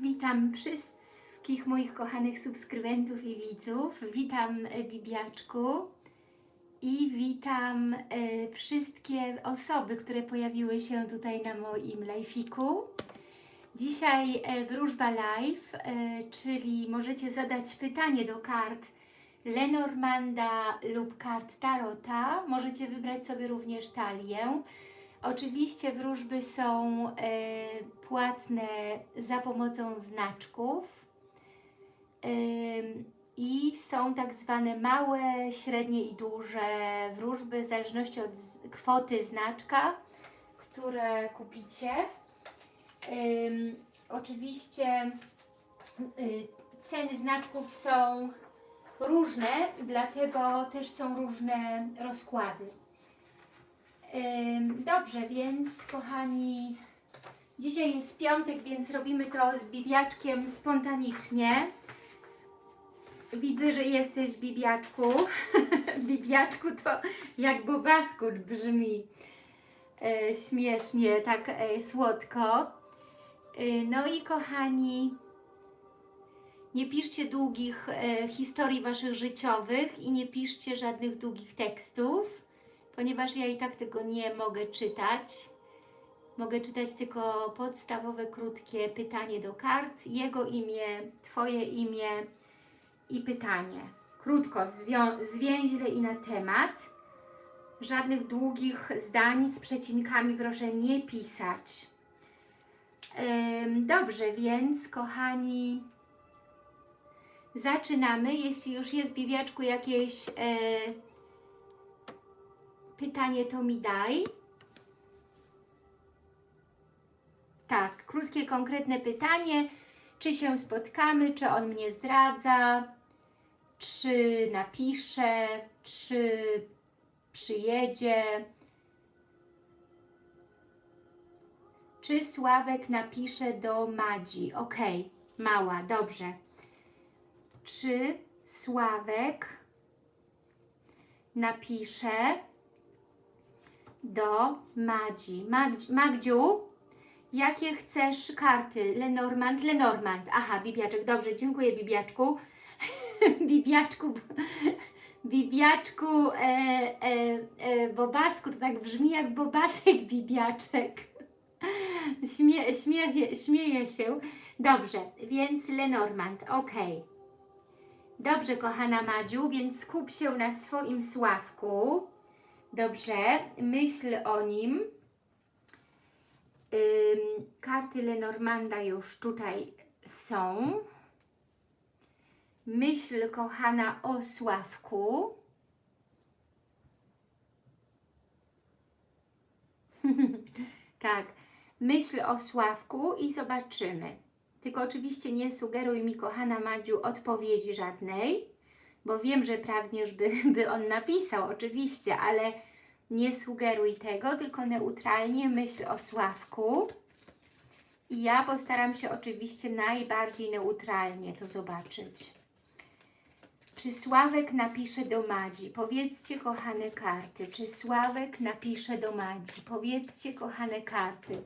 witam wszystkich moich kochanych subskrybentów i widzów. Witam e, Bibiaczku i witam e, wszystkie osoby, które pojawiły się tutaj na moim live'iku. Dzisiaj e, wróżba live, czyli możecie zadać pytanie do kart Lenormanda lub kart Tarota. Możecie wybrać sobie również talię. Oczywiście wróżby są e, płatne za pomocą znaczków Ym, i są tak zwane małe, średnie i duże wróżby w zależności od kwoty znaczka, które kupicie. Ym, oczywiście y, ceny znaczków są różne, dlatego też są różne rozkłady. Dobrze, więc kochani, dzisiaj jest piątek, więc robimy to z Bibiaczkiem spontanicznie. Widzę, że jesteś Bibiaczku. Bibiaczku to jak Bobaskur brzmi e, śmiesznie, tak e, słodko. E, no i kochani, nie piszcie długich e, historii Waszych życiowych i nie piszcie żadnych długich tekstów ponieważ ja i tak tego nie mogę czytać. Mogę czytać tylko podstawowe, krótkie pytanie do kart, jego imię, Twoje imię i pytanie. Krótko, zwięźle i na temat. Żadnych długich zdań z przecinkami proszę nie pisać. Dobrze, więc kochani, zaczynamy. Jeśli już jest w jakieś... Pytanie to mi daj. Tak, krótkie, konkretne pytanie. Czy się spotkamy, czy on mnie zdradza, czy napisze, czy przyjedzie, czy Sławek napisze do Madzi. Ok, mała, dobrze. Czy Sławek napisze do Madzi. Magdzi, Magdziu, jakie chcesz karty? Lenormand, Lenormand. Aha, Bibiaczek, dobrze, dziękuję Bibiaczku. Bibiaczku, Bibiaczku, e, e, e, Bobasku, to tak brzmi jak Bobasek Bibiaczek. Śmie, śmieje, śmieje się. Dobrze, więc Lenormand, ok. Dobrze, kochana Madziu, więc skup się na swoim Sławku. Dobrze, myśl o nim. Ym, karty Lenormanda już tutaj są. Myśl, kochana, o Sławku. tak, myśl o Sławku i zobaczymy. Tylko oczywiście nie sugeruj mi, kochana Madziu, odpowiedzi żadnej bo wiem, że pragniesz, by, by on napisał, oczywiście, ale nie sugeruj tego, tylko neutralnie myśl o Sławku. I ja postaram się oczywiście najbardziej neutralnie to zobaczyć. Czy Sławek napisze do Madzi? Powiedzcie, kochane karty. Czy Sławek napisze do Madzi? Powiedzcie, kochane karty.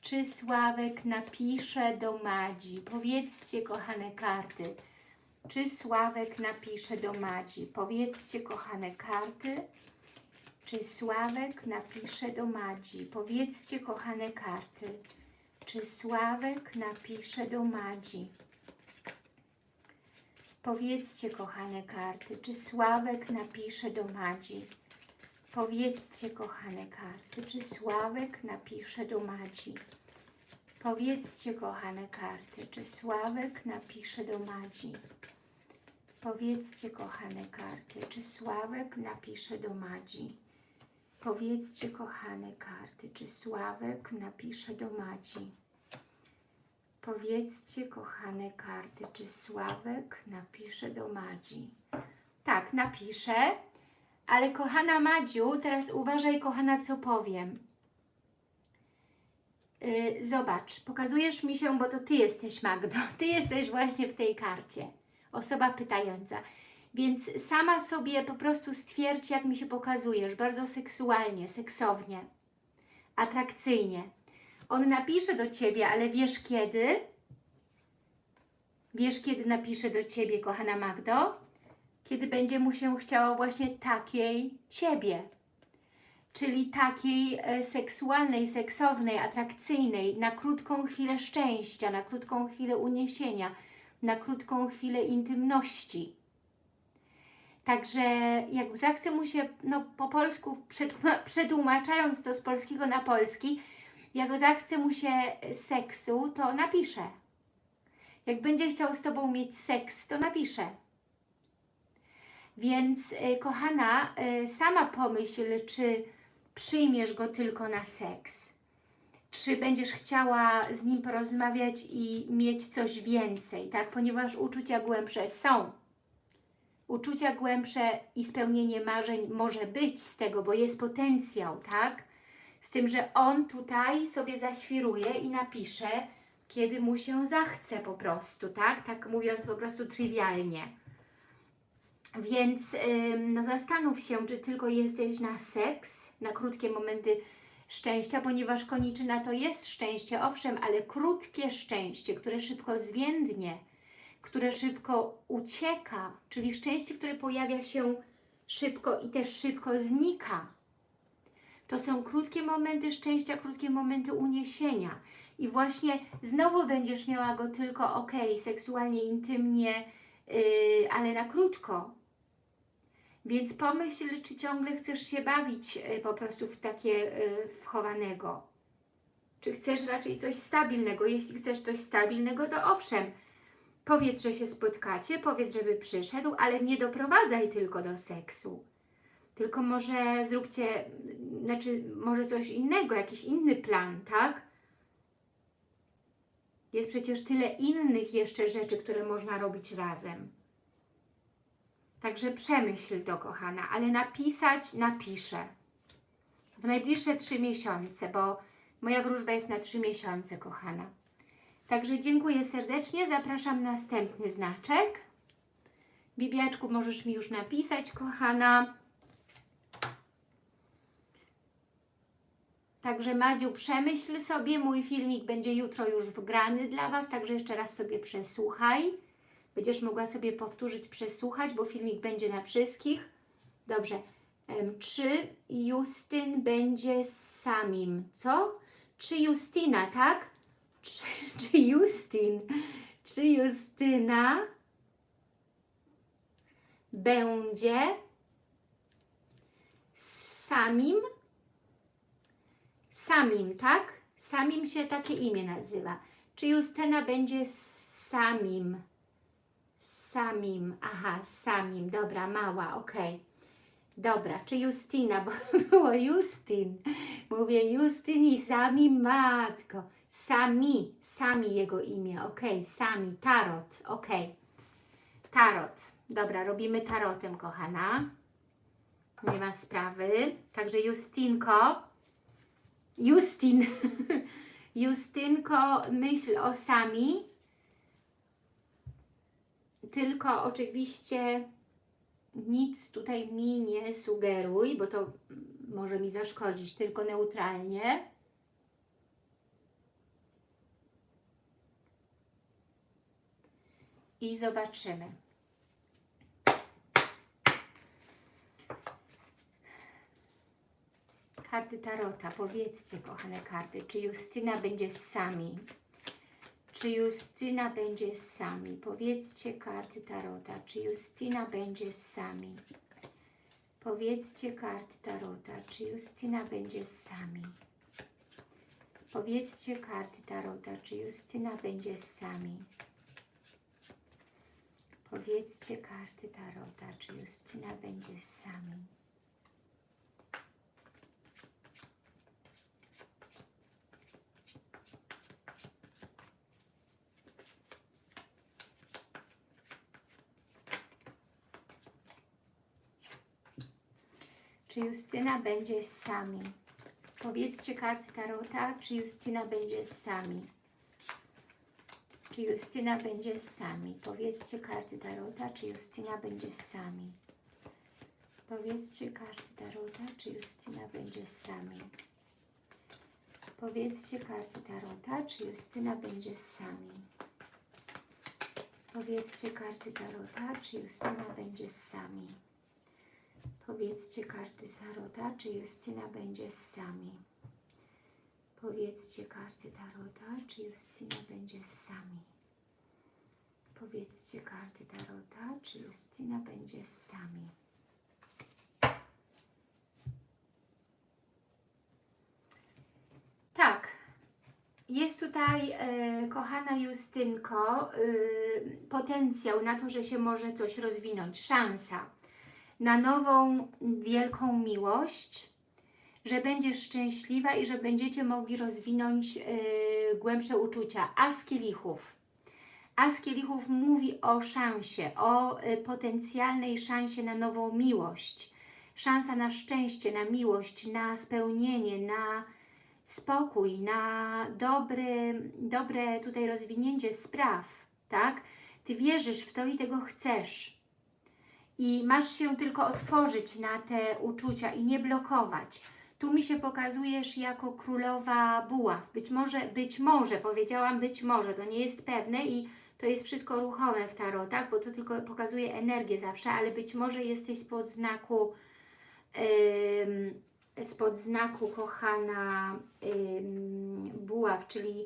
Czy Sławek napisze do Madzi? Powiedzcie, kochane karty. Czy Sławek napisze do Madzi? Powiedzcie, kochane karty. Czy Sławek napisze do Madzi? Powiedzcie, kochane karty. Czy Sławek napisze do Madzi? Powiedzcie, kochane karty. Czy Sławek napisze do Madzi? Powiedzcie, kochane karty. Czy Sławek napisze do Madzi? Powiedzcie, kochane karty. Czy Sławek napisze do Madzi? Powiedzcie, kochane karty, czy Sławek napisze do Madzi? Powiedzcie, kochane karty, czy Sławek napisze do Madzi? Powiedzcie, kochane karty, czy Sławek napisze do Madzi? Tak, napiszę, ale kochana Madziu, teraz uważaj, kochana, co powiem. Yy, zobacz, pokazujesz mi się, bo to Ty jesteś, Magdo. Ty jesteś właśnie w tej karcie osoba pytająca. Więc sama sobie po prostu stwierdź, jak mi się pokazujesz, bardzo seksualnie, seksownie, atrakcyjnie. On napisze do Ciebie, ale wiesz kiedy? Wiesz, kiedy napisze do Ciebie, kochana Magdo? Kiedy będzie mu się chciało właśnie takiej Ciebie. Czyli takiej e, seksualnej, seksownej, atrakcyjnej, na krótką chwilę szczęścia, na krótką chwilę uniesienia, na krótką chwilę intymności. Także jak zachce mu się, no po polsku przetłuma- przetłumaczając to z polskiego na polski, jak zachce mu się seksu, to napisze. Jak będzie chciał z Tobą mieć seks, to napisze. Więc e, kochana, e, sama pomyśl, czy przyjmiesz go tylko na seks. Czy będziesz chciała z nim porozmawiać i mieć coś więcej, tak? Ponieważ uczucia głębsze są. Uczucia głębsze i spełnienie marzeń może być z tego, bo jest potencjał, tak? Z tym, że on tutaj sobie zaświruje i napisze, kiedy mu się zachce po prostu, tak? Tak mówiąc po prostu trywialnie. Więc no zastanów się, czy tylko jesteś na seks, na krótkie momenty szczęścia, ponieważ koniczyna to jest szczęście, owszem, ale krótkie szczęście, które szybko zwiędnie, które szybko ucieka, czyli szczęście, które pojawia się szybko i też szybko znika. To są krótkie momenty szczęścia, krótkie momenty uniesienia. I właśnie znowu będziesz miała go tylko ok, seksualnie, intymnie, yy, ale na krótko. Więc pomyśl, czy ciągle chcesz się bawić yy, po prostu w takie yy, wchowanego. Czy chcesz raczej coś stabilnego? Jeśli chcesz coś stabilnego, to owszem, powiedz, że się spotkacie, powiedz, żeby przyszedł, ale nie doprowadzaj tylko do seksu. Tylko może zróbcie, znaczy może coś innego, jakiś inny plan, tak? Jest przecież tyle innych jeszcze rzeczy, które można robić razem. Także przemyśl to, kochana, ale napisać napiszę. W najbliższe trzy miesiące, bo moja wróżba jest na trzy miesiące, kochana. Także dziękuję serdecznie. Zapraszam na następny znaczek. Bibiaczku, możesz mi już napisać, kochana. Także Madziu, przemyśl sobie, mój filmik będzie jutro już wgrany dla Was, także jeszcze raz sobie przesłuchaj. Będziesz mogła sobie powtórzyć, przesłuchać, bo filmik będzie na wszystkich. Dobrze. Czy Justyn będzie samim? Co? Czy Justyna, tak? Czy, czy Justyn? Czy Justyna będzie samim? Samim, tak? Samim się takie imię nazywa. Czy Justyna będzie samim? Samim, aha, samim, dobra, mała, okej. Dobra, czy Justyna, bo było Justyn. Mówię Justyn i sami matko. Sami, sami jego imię, okej, sami, tarot, okej. Tarot, dobra, robimy tarotem, kochana. Nie ma sprawy. Także Justynko, Justyn, Justynko, myśl o sami. Tylko oczywiście nic tutaj mi nie sugeruj, bo to może mi zaszkodzić, tylko neutralnie. I zobaczymy. Karty Tarota, powiedzcie, kochane karty, czy Justyna będzie z sami? Czy Justyna będzie sami? Powiedzcie karty Tarota, czy Justyna będzie sami? Powiedzcie karty Tarota, czy Justyna będzie sami? Powiedzcie karty Tarota, czy Justyna będzie sami? Powiedzcie karty Tarota, czy Justyna będzie sami? Czy Justyna będzie sami? Powiedzcie karty Tarota, czy Justyna będzie sami? Czy Justyna będzie sami? Powiedzcie karty Tarota, czy Justyna będzie sami? Powiedzcie karty Tarota, czy Justyna będzie sami? Powiedzcie karty Tarota, czy Justyna będzie sami? Powiedzcie karty Tarota, czy Justyna będzie sami. Powiedzcie karty Tarota, czy Justyna będzie z sami. Powiedzcie karty Tarota, czy Justyna będzie z sami. Powiedzcie karty Tarota, czy Justyna będzie z sami. Tak. Jest tutaj, e, kochana Justynko, e, potencjał na to, że się może coś rozwinąć, szansa na nową, wielką miłość, że będziesz szczęśliwa i że będziecie mogli rozwinąć e, głębsze uczucia. As kielichów. As kielichów mówi o szansie, o e, potencjalnej szansie na nową miłość. Szansa na szczęście, na miłość, na spełnienie, na spokój, na dobry, dobre tutaj rozwinięcie spraw, tak? Ty wierzysz w to i tego chcesz. I masz się tylko otworzyć na te uczucia i nie blokować. Tu mi się pokazujesz jako królowa buław. Być może, być może, powiedziałam być może, to nie jest pewne i to jest wszystko ruchome w tarotach, bo to tylko pokazuje energię zawsze, ale być może jesteś spod znaku ym, spod znaku kochana ym, buław, czyli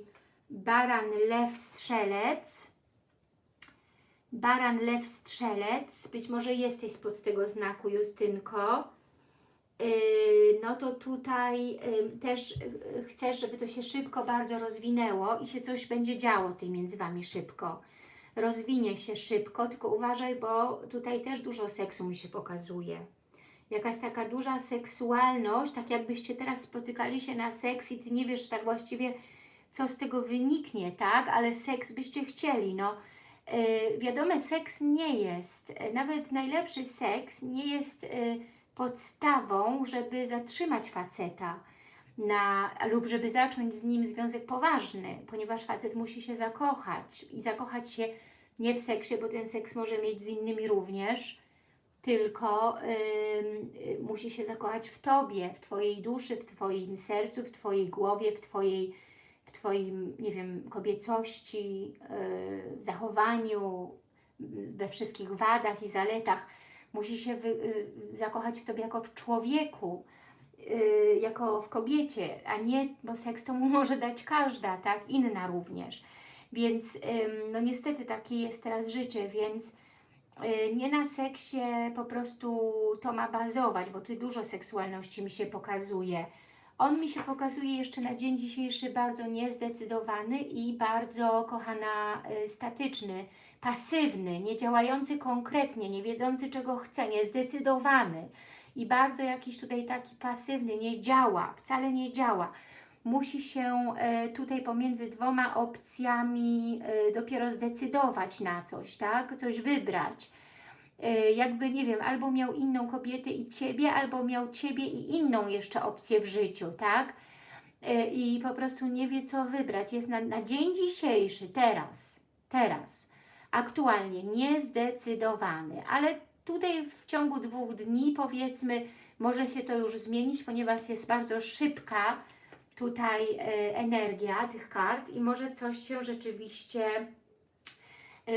baran, lew, strzelec. Baran, lew, strzelec. Być może jesteś spod tego znaku, Justynko. Yy, no to tutaj też yy, chcesz, żeby to się szybko bardzo rozwinęło i się coś będzie działo tutaj między Wami szybko. Rozwinie się szybko, tylko uważaj, bo tutaj też dużo seksu mi się pokazuje jakaś taka duża seksualność, tak jakbyście teraz spotykali się na seks i Ty nie wiesz tak właściwie, co z tego wyniknie, tak? Ale seks byście chcieli, no. Yy, wiadome, seks nie jest, yy, nawet najlepszy seks nie jest yy, podstawą, żeby zatrzymać faceta na, lub żeby zacząć z nim związek poważny, ponieważ facet musi się zakochać i zakochać się nie w seksie, bo ten seks może mieć z innymi również, tylko musi się zakochać w Tobie, w Twojej duszy, w Twoim sercu, w Twojej głowie, w Twojej, w Twoim, nie wiem, kobiecości, y, zachowaniu, we wszystkich wadach i zaletach. Musi się wy, y, zakochać w Tobie jako w człowieku, y, jako w kobiecie, a nie, bo seks to mu może dać każda, tak, inna również. Więc no niestety takie jest teraz życie, więc Y, nie na seksie po prostu to ma bazować, bo tu dużo seksualności mi się pokazuje. On mi się pokazuje jeszcze na dzień dzisiejszy bardzo niezdecydowany i bardzo, kochana, y, statyczny, pasywny, nie działający konkretnie, nie wiedzący czego chce, niezdecydowany i bardzo jakiś tutaj taki pasywny, nie działa, wcale nie działa musi się e, tutaj pomiędzy dwoma opcjami e, dopiero zdecydować na coś, tak? Coś wybrać. E, jakby, nie wiem, albo miał inną kobietę i Ciebie, albo miał Ciebie i inną jeszcze opcję w życiu, tak? I po prostu nie wie, co wybrać. Jest na, na dzień dzisiejszy, teraz, teraz, aktualnie niezdecydowany, ale tutaj w ciągu dwóch dni, powiedzmy, może się to już zmienić, ponieważ jest bardzo szybka tutaj e, energia tych kart i może coś się rzeczywiście e,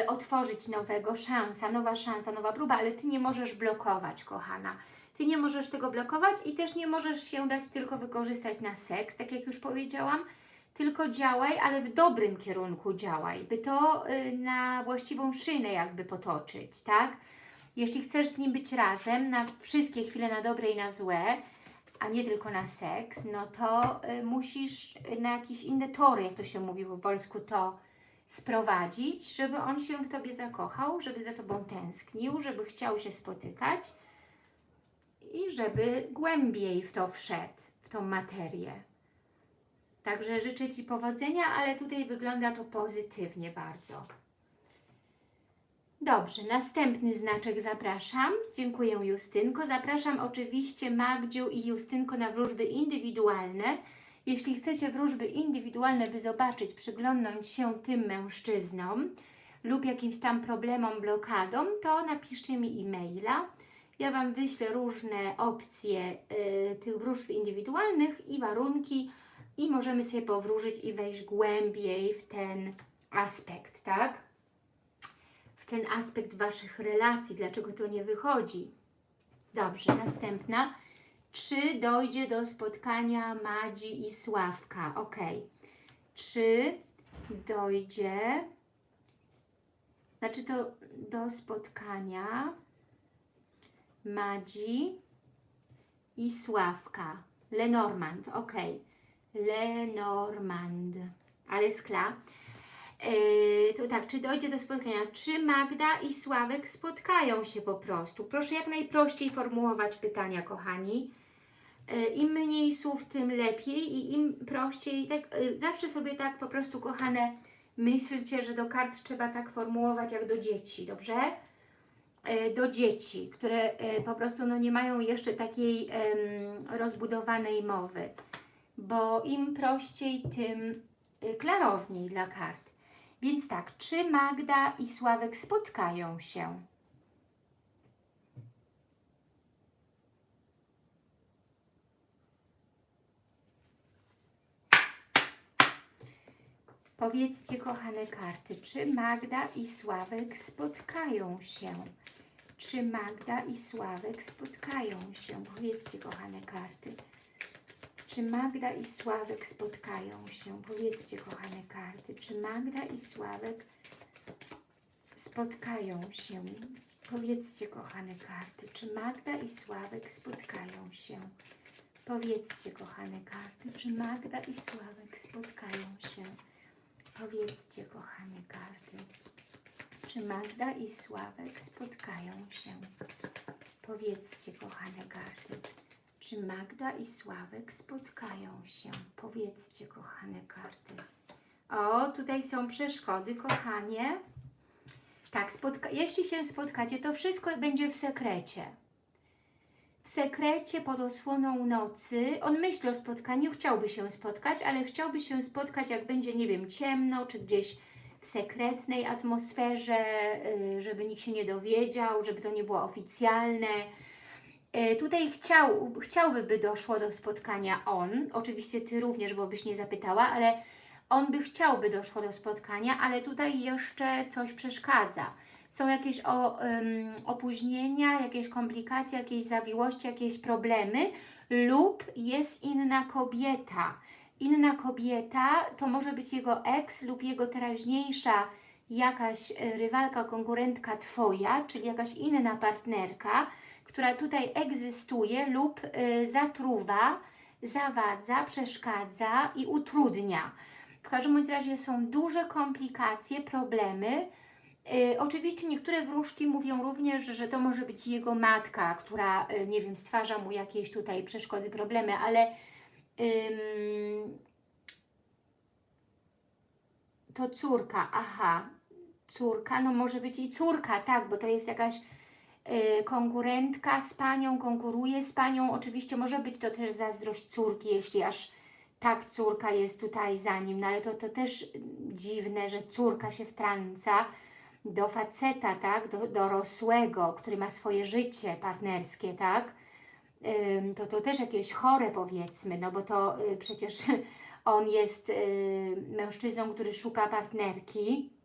otworzyć nowego, szansa, nowa szansa, nowa próba, ale Ty nie możesz blokować, kochana. Ty nie możesz tego blokować i też nie możesz się dać tylko wykorzystać na seks, tak jak już powiedziałam, tylko działaj, ale w dobrym kierunku działaj, by to y, na właściwą szynę jakby potoczyć, tak? Jeśli chcesz z nim być razem na wszystkie chwile, na dobre i na złe, a nie tylko na seks, no to y, musisz na jakieś inne tory, jak to się mówi po polsku, to sprowadzić, żeby on się w Tobie zakochał, żeby za Tobą tęsknił, żeby chciał się spotykać i żeby głębiej w to wszedł, w tą materię. Także życzę Ci powodzenia, ale tutaj wygląda to pozytywnie bardzo. Dobrze, następny znaczek zapraszam. Dziękuję Justynko. Zapraszam oczywiście Magdziu i Justynko na wróżby indywidualne. Jeśli chcecie wróżby indywidualne, by zobaczyć, przyglądnąć się tym mężczyznom lub jakimś tam problemom, blokadom, to napiszcie mi e-maila. Ja Wam wyślę różne opcje y, tych wróżb indywidualnych i warunki i możemy sobie powróżyć i wejść głębiej w ten aspekt, tak? w ten aspekt Waszych relacji, dlaczego to nie wychodzi. Dobrze, następna. Czy dojdzie do spotkania Madzi i Sławka? Ok. Czy dojdzie, znaczy to do spotkania Madzi i Sławka. Lenormand, ok. Lenormand. Alles klar. Yy, to tak, czy dojdzie do spotkania? Czy Magda i Sławek spotkają się po prostu? Proszę jak najprościej formułować pytania, kochani. Yy, Im mniej słów, tym lepiej i im prościej, tak, yy, zawsze sobie tak po prostu, kochane, myślcie, że do kart trzeba tak formułować jak do dzieci, dobrze? Yy, Do dzieci, które po prostu no, nie mają jeszcze takiej em, rozbudowanej mowy, bo im prościej, tym klarowniej dla kart. Więc tak, czy Magda i Sławek spotkają się? Powiedzcie, kochane karty, czy Magda i Sławek spotkają się? Czy Magda i Sławek spotkają się? Powiedzcie, kochane karty. Czy Magda i Sławek spotkają się? Powiedzcie, kochane karty. Czy Magda i Sławek spotkają się? Powiedzcie, kochane karty. Czy Magda i Sławek spotkają się? Powiedzcie, kochane karty. Czy Magda i Sławek spotkają się? Powiedzcie, kochane karty. Czy Magda i Sławek spotkają się? Powiedzcie, kochane karty. Czy Magda i Sławek spotkają się? Powiedzcie, kochane karty. O, tutaj są przeszkody, kochanie. Tak, jeśli się spotkacie, to wszystko będzie w sekrecie. W sekrecie pod osłoną nocy. On myśli o spotkaniu, chciałby się spotkać, ale chciałby się spotkać, jak będzie, nie wiem, ciemno, czy gdzieś w sekretnej atmosferze, y, żeby nikt się nie dowiedział, żeby to nie było oficjalne. E, Tutaj chciał, chciałby, by doszło do spotkania on, oczywiście Ty również, bo byś nie zapytała, ale on by chciał, by doszło do spotkania, ale tutaj jeszcze coś przeszkadza. Są jakieś o, opóźnienia, jakieś komplikacje, jakieś zawiłości, jakieś problemy lub jest inna kobieta. Inna kobieta to może być jego ex lub jego teraźniejsza jakaś e, rywalka, konkurentka Twoja, czyli jakaś inna partnerka, która tutaj egzystuje lub y, zatruwa, zawadza, przeszkadza i utrudnia. W każdym razie są duże komplikacje, problemy. Y, oczywiście niektóre wróżki mówią również, że to może być jego matka, która, y, nie wiem, stwarza mu jakieś tutaj przeszkody, problemy, ale ym, to córka, aha, córka, no może być i córka, tak, bo to jest jakaś y, konkurentka z panią, konkuruje z panią. Oczywiście może być to też zazdrość córki, jeśli aż tak córka jest tutaj za nim, no ale to, to też dziwne, że córka się wtrąca do faceta, tak, do dorosłego, który ma swoje życie partnerskie, tak, to to też jakieś chore powiedzmy, no bo to y, przecież on jest y, mężczyzną, który szuka partnerki,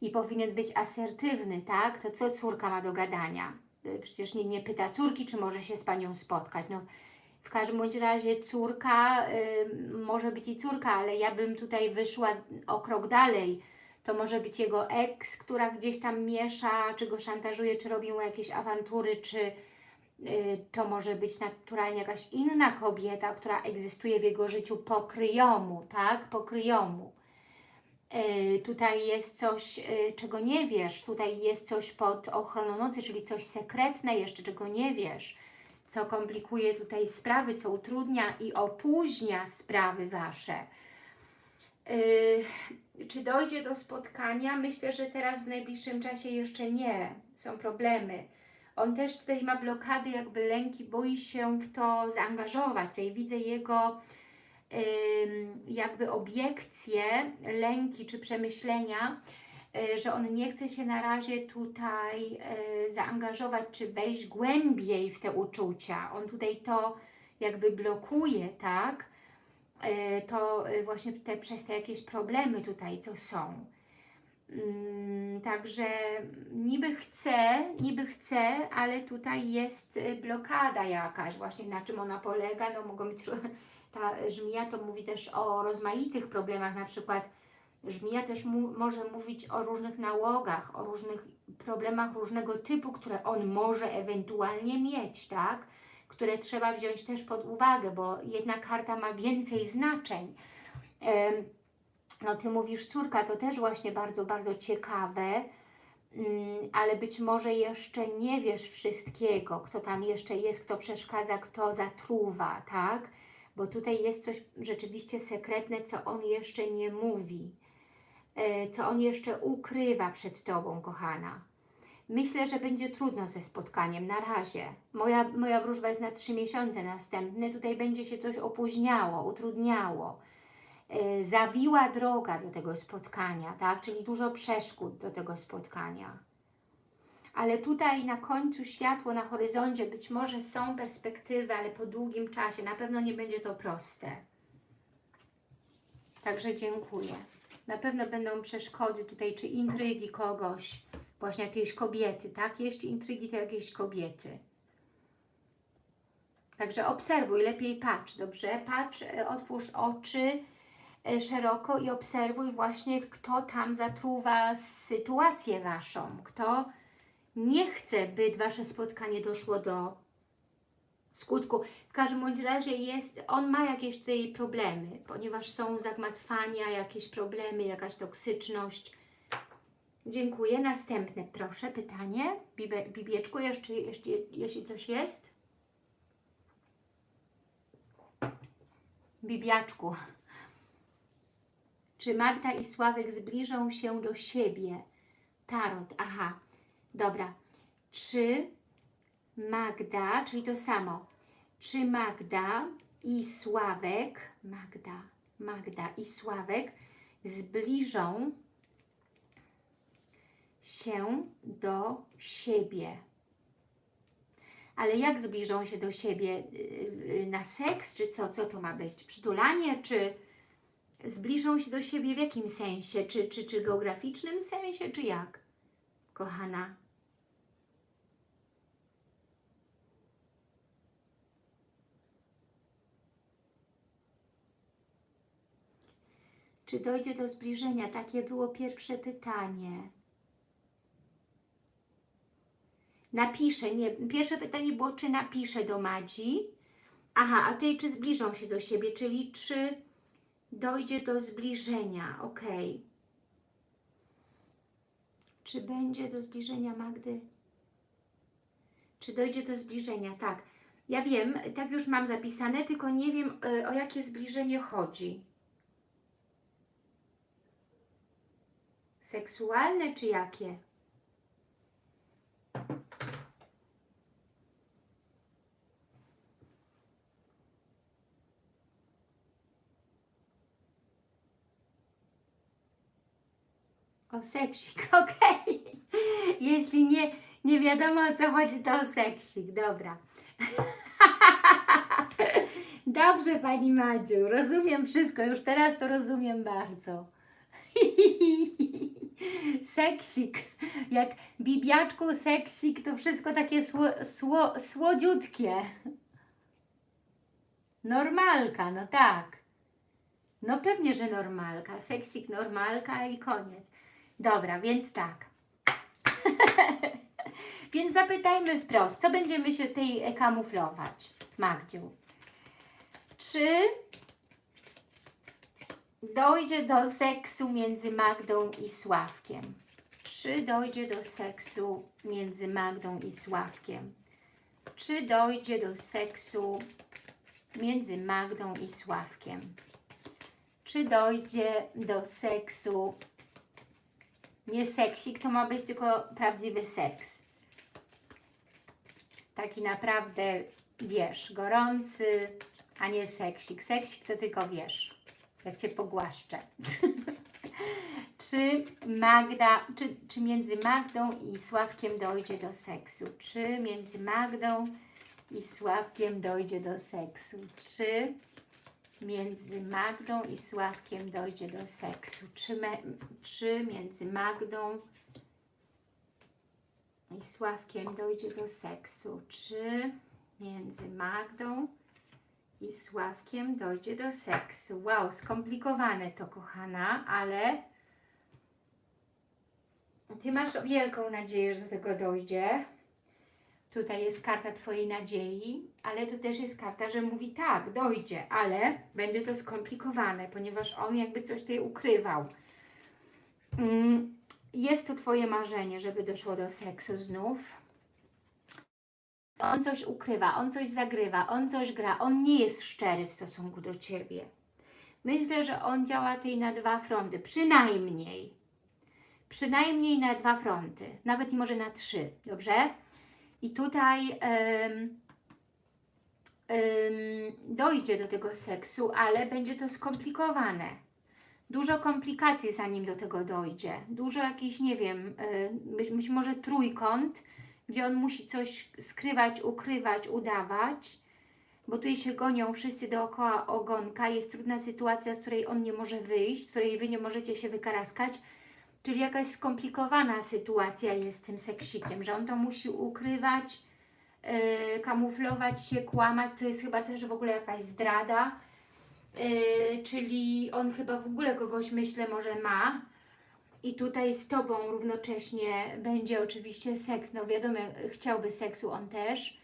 i powinien być asertywny, tak? To co córka ma do gadania? Y, Przecież nie, nie pyta córki, czy może się z panią spotkać. No, w każdym bądź razie córka, może być i córka, ale ja bym tutaj wyszła o krok dalej. To może być jego ex, która gdzieś tam miesza, czy go szantażuje, czy robi mu jakieś awantury, czy y, to może być naturalnie jakaś inna kobieta, która egzystuje w jego życiu po kryjomu, tak? Po kryjomu. E, tutaj jest coś, e, czego nie wiesz, tutaj jest coś pod ochroną nocy, czyli coś sekretne jeszcze, czego nie wiesz, co komplikuje tutaj sprawy, co utrudnia i opóźnia sprawy Wasze. Yy, czy dojdzie do spotkania? Myślę, że teraz w najbliższym czasie jeszcze nie. Są problemy. On też tutaj ma blokady, jakby lęki, boi się w to zaangażować. Tutaj widzę jego jakby obiekcje, lęki czy przemyślenia, y, że on nie chce się na razie tutaj y, zaangażować czy wejść głębiej w te uczucia. On tutaj to jakby blokuje, tak? Y, To y, właśnie te, przez te jakieś problemy tutaj, co są. Mm, Także niby chcę, niby chcę, ale tutaj jest y, blokada jakaś, właśnie na czym ona polega, no mogą być, ta żmija to mówi też o rozmaitych problemach, na przykład żmija też mu, może mówić o różnych nałogach, o różnych problemach różnego typu, które on może ewentualnie mieć, tak? Które trzeba wziąć też pod uwagę, bo jedna karta ma więcej znaczeń. No Ty mówisz córka, to też właśnie bardzo, bardzo ciekawe, mm, ale być może jeszcze nie wiesz wszystkiego, kto tam jeszcze jest, kto przeszkadza, kto zatruwa, tak? Bo tutaj jest coś rzeczywiście sekretne, co on jeszcze nie mówi, e, co on jeszcze ukrywa przed Tobą, kochana. Myślę, że będzie trudno ze spotkaniem, na razie. Moja, moja wróżba jest na trzy miesiące następne, tutaj będzie się coś opóźniało, utrudniało e, zawiła droga do tego spotkania, tak? Czyli dużo przeszkód do tego spotkania. Ale tutaj na końcu światło na horyzoncie być może są perspektywy, ale po długim czasie. Na pewno nie będzie to proste. Także dziękuję. Na pewno będą przeszkody tutaj, czy intrygi kogoś, właśnie jakiejś kobiety, tak? Jeśli intrygi, to jakieś kobiety. Także obserwuj, lepiej patrz, dobrze? Patrz, e, otwórz oczy, e, szeroko i obserwuj właśnie, kto tam zatruwa sytuację Waszą, kto nie chce, by Wasze spotkanie doszło do skutku. W każdym bądź razie jest, on ma jakieś tutaj problemy, ponieważ są zagmatwania, jakieś problemy, jakaś toksyczność. Dziękuję. Następne, proszę, pytanie. Bibe, Bibieczku, jeszcze, jeszcze, jeśli coś jest? Bibiaczku. Czy Magda i Sławek zbliżą się do siebie? Tarot, aha, dobra. Czy Magda, czyli to samo, czy Magda i Sławek, Magda, Magda i Sławek zbliżą się do siebie? Ale jak zbliżą się do siebie? Yy, yy, Na seks, czy co? Co to ma być? Przytulanie, czy zbliżą się do siebie w jakim sensie? Czy, czy, czy geograficznym sensie, czy jak? Kochana. Czy dojdzie do zbliżenia? Takie było pierwsze pytanie. Napiszę, nie, pierwsze pytanie było, czy napiszę do Madzi. Aha, a tej, czy zbliżą się do siebie, czyli czy dojdzie do zbliżenia, ok. Czy będzie do zbliżenia Magdy? Czy dojdzie do zbliżenia? Tak. Ja wiem, tak już mam zapisane, tylko nie wiem, y, o jakie zbliżenie chodzi. Seksualne czy jakie? O seksik, okej. Jeśli nie, nie wiadomo o co chodzi, to o seksik, dobra. Dobrze Pani Madziu, rozumiem wszystko, już teraz to rozumiem bardzo. seksik, jak bibiaczku seksik, to wszystko takie sło, sło, słodziutkie. Normalka, no tak. No pewnie, że normalka. Seksik, normalka i koniec. Dobra, więc tak. więc zapytajmy wprost, co będziemy się tej e, kamuflować, Magdziu? Czy dojdzie do seksu między Magdą i Sławkiem? Czy dojdzie do seksu między Magdą i Sławkiem? Czy dojdzie do seksu między Magdą i Sławkiem? Czy dojdzie do seksu nie seksik, to ma być tylko prawdziwy seks. Taki naprawdę, wiesz, gorący, a nie seksik. Seksik to tylko wiesz, jak Cię pogłaszczę. czy Magda, czy, czy między Magdą i Sławkiem dojdzie do seksu? Czy między Magdą i Sławkiem dojdzie do seksu? Czy między Magdą i Sławkiem dojdzie do seksu? Czy, me, czy między Magdą i Sławkiem dojdzie do seksu? Czy między Magdą i Sławkiem dojdzie do seksu? Wow, skomplikowane to, kochana, ale Ty masz wielką nadzieję, że do tego dojdzie. Tutaj jest karta Twojej nadziei, ale tu też jest karta, że mówi tak, dojdzie, ale będzie to skomplikowane, ponieważ on jakby coś tutaj ukrywał. Mm, Jest to Twoje marzenie, żeby doszło do seksu znów. On coś ukrywa, on coś zagrywa, on coś gra, on nie jest szczery w stosunku do Ciebie. Myślę, że on działa tutaj na dwa fronty, przynajmniej. Przynajmniej na dwa fronty, nawet i może na trzy, dobrze? I tutaj em, dojdzie do tego seksu, ale będzie to skomplikowane. Dużo komplikacji zanim do tego dojdzie. Dużo jakiś, nie wiem, y, być, być może trójkąt, gdzie on musi coś skrywać, ukrywać, udawać, bo tutaj się gonią wszyscy dookoła ogonka. Jest trudna sytuacja, z której on nie może wyjść, z której Wy nie możecie się wykaraskać. Czyli jakaś skomplikowana sytuacja jest z tym seksikiem, że on to musi ukrywać, yy, kamuflować się, kłamać. To jest chyba też w ogóle jakaś zdrada. Yy, czyli on chyba w ogóle kogoś, myślę, może ma. I tutaj z Tobą równocześnie będzie oczywiście seks. No wiadomo, chciałby seksu on też.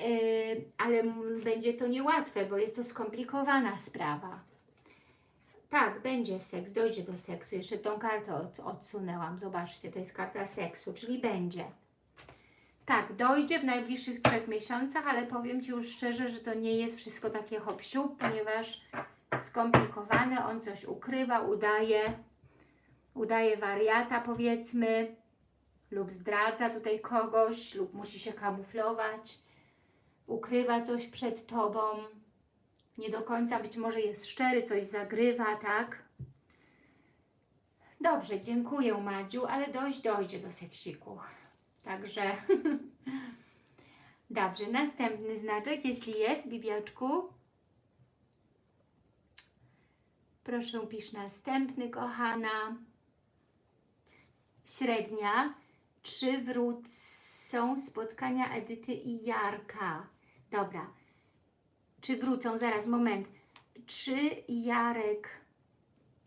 Yy, ale będzie to niełatwe, bo jest to skomplikowana sprawa. Tak, będzie seks, dojdzie do seksu. Jeszcze tą kartę od, odsunęłam. Zobaczcie, to jest karta seksu, czyli będzie. Tak, dojdzie w najbliższych trzech miesiącach, ale powiem Ci już szczerze, że to nie jest wszystko takie hop ponieważ skomplikowane, on coś ukrywa, udaje, udaje wariata powiedzmy, lub zdradza tutaj kogoś, lub musi się kamuflować, ukrywa coś przed Tobą, nie do końca być może jest szczery, coś zagrywa, tak? Dobrze, dziękuję Madziu, ale dojść dojdzie do seksiku. Także dobrze, następny znaczek, jeśli jest, Bibiaczku. Proszę pisz następny, kochana. Średnia. Czy wrócą spotkania Edyty i Jarka? Dobra. Czy wrócą? Zaraz, moment. Czy Jarek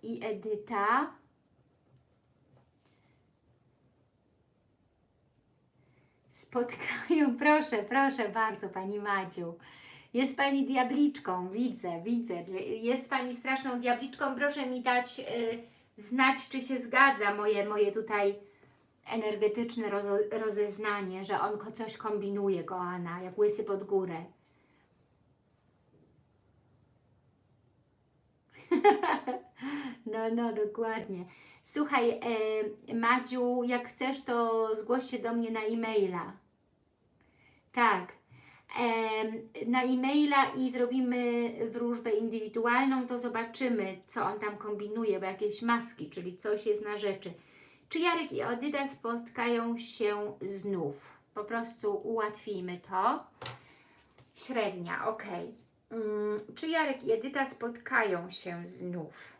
i Edyta spotkają? Proszę, proszę bardzo, Pani Madziu. Jest Pani diabliczką, widzę, widzę. Jest Pani straszną diabliczką. Proszę mi dać y, znać, czy się zgadza moje, moje tutaj energetyczne rozeznanie, że on coś kombinuje, kochana, jak łysy pod górę. No, no, dokładnie. Słuchaj, e, Madziu, jak chcesz, to zgłoś się do mnie na e-maila. Tak. E, na e-maila i zrobimy wróżbę indywidualną, to zobaczymy, co on tam kombinuje, bo jakieś maski, czyli coś jest na rzeczy. Czy Jarek i Edyta spotkają się znów? Po prostu ułatwimy to. Średnia, ok. Mm, czy Jarek i Edyta spotkają się znów?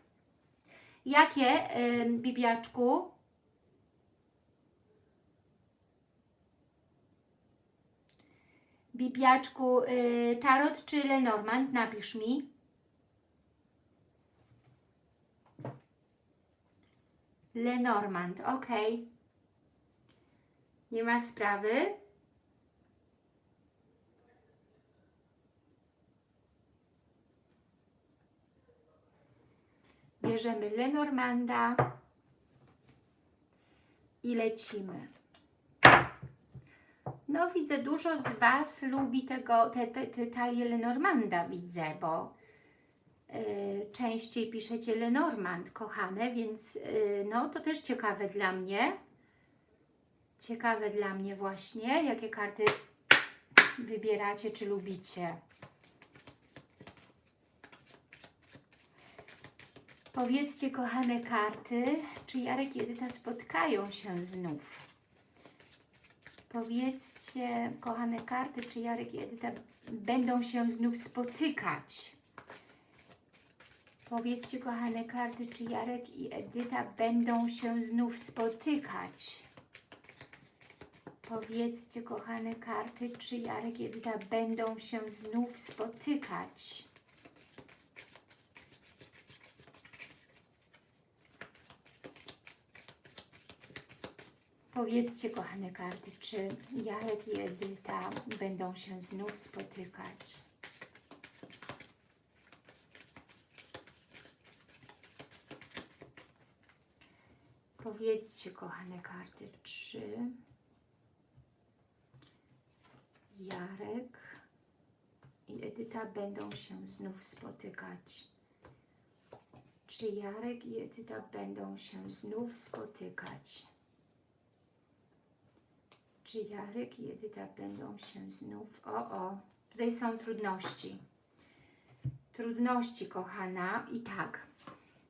Jakie, y, Bibiaczku? Bibiaczku, y, Tarot czy Lenormand? Napisz mi. Lenormand, ok. Nie ma sprawy. Bierzemy Lenormanda i lecimy. No widzę, dużo z Was lubi tego, te, te, te talie Lenormanda, widzę, bo y, częściej piszecie Lenormand, kochane, więc y, no to też ciekawe dla mnie. Ciekawe dla mnie właśnie, jakie karty wybieracie, czy lubicie. Powiedzcie, kochane karty, czy Jarek i Edyta spotkają się znów? Powiedzcie, kochane karty, czy Jarek i Edyta będą się znów spotykać? Powiedzcie, kochane karty, czy Jarek i Edyta będą się znów spotykać? Powiedzcie, kochane karty, czy Jarek i Edyta będą się znów spotykać? Powiedzcie, kochane karty, czy Jarek i Edyta będą się znów spotykać? Powiedzcie, kochane karty, czy Jarek i Edyta będą się znów spotykać? Czy Jarek i Edyta będą się znów spotykać? Czy Jarek i Edyta będą się znów... O, o, tutaj są trudności. Trudności, kochana. I tak,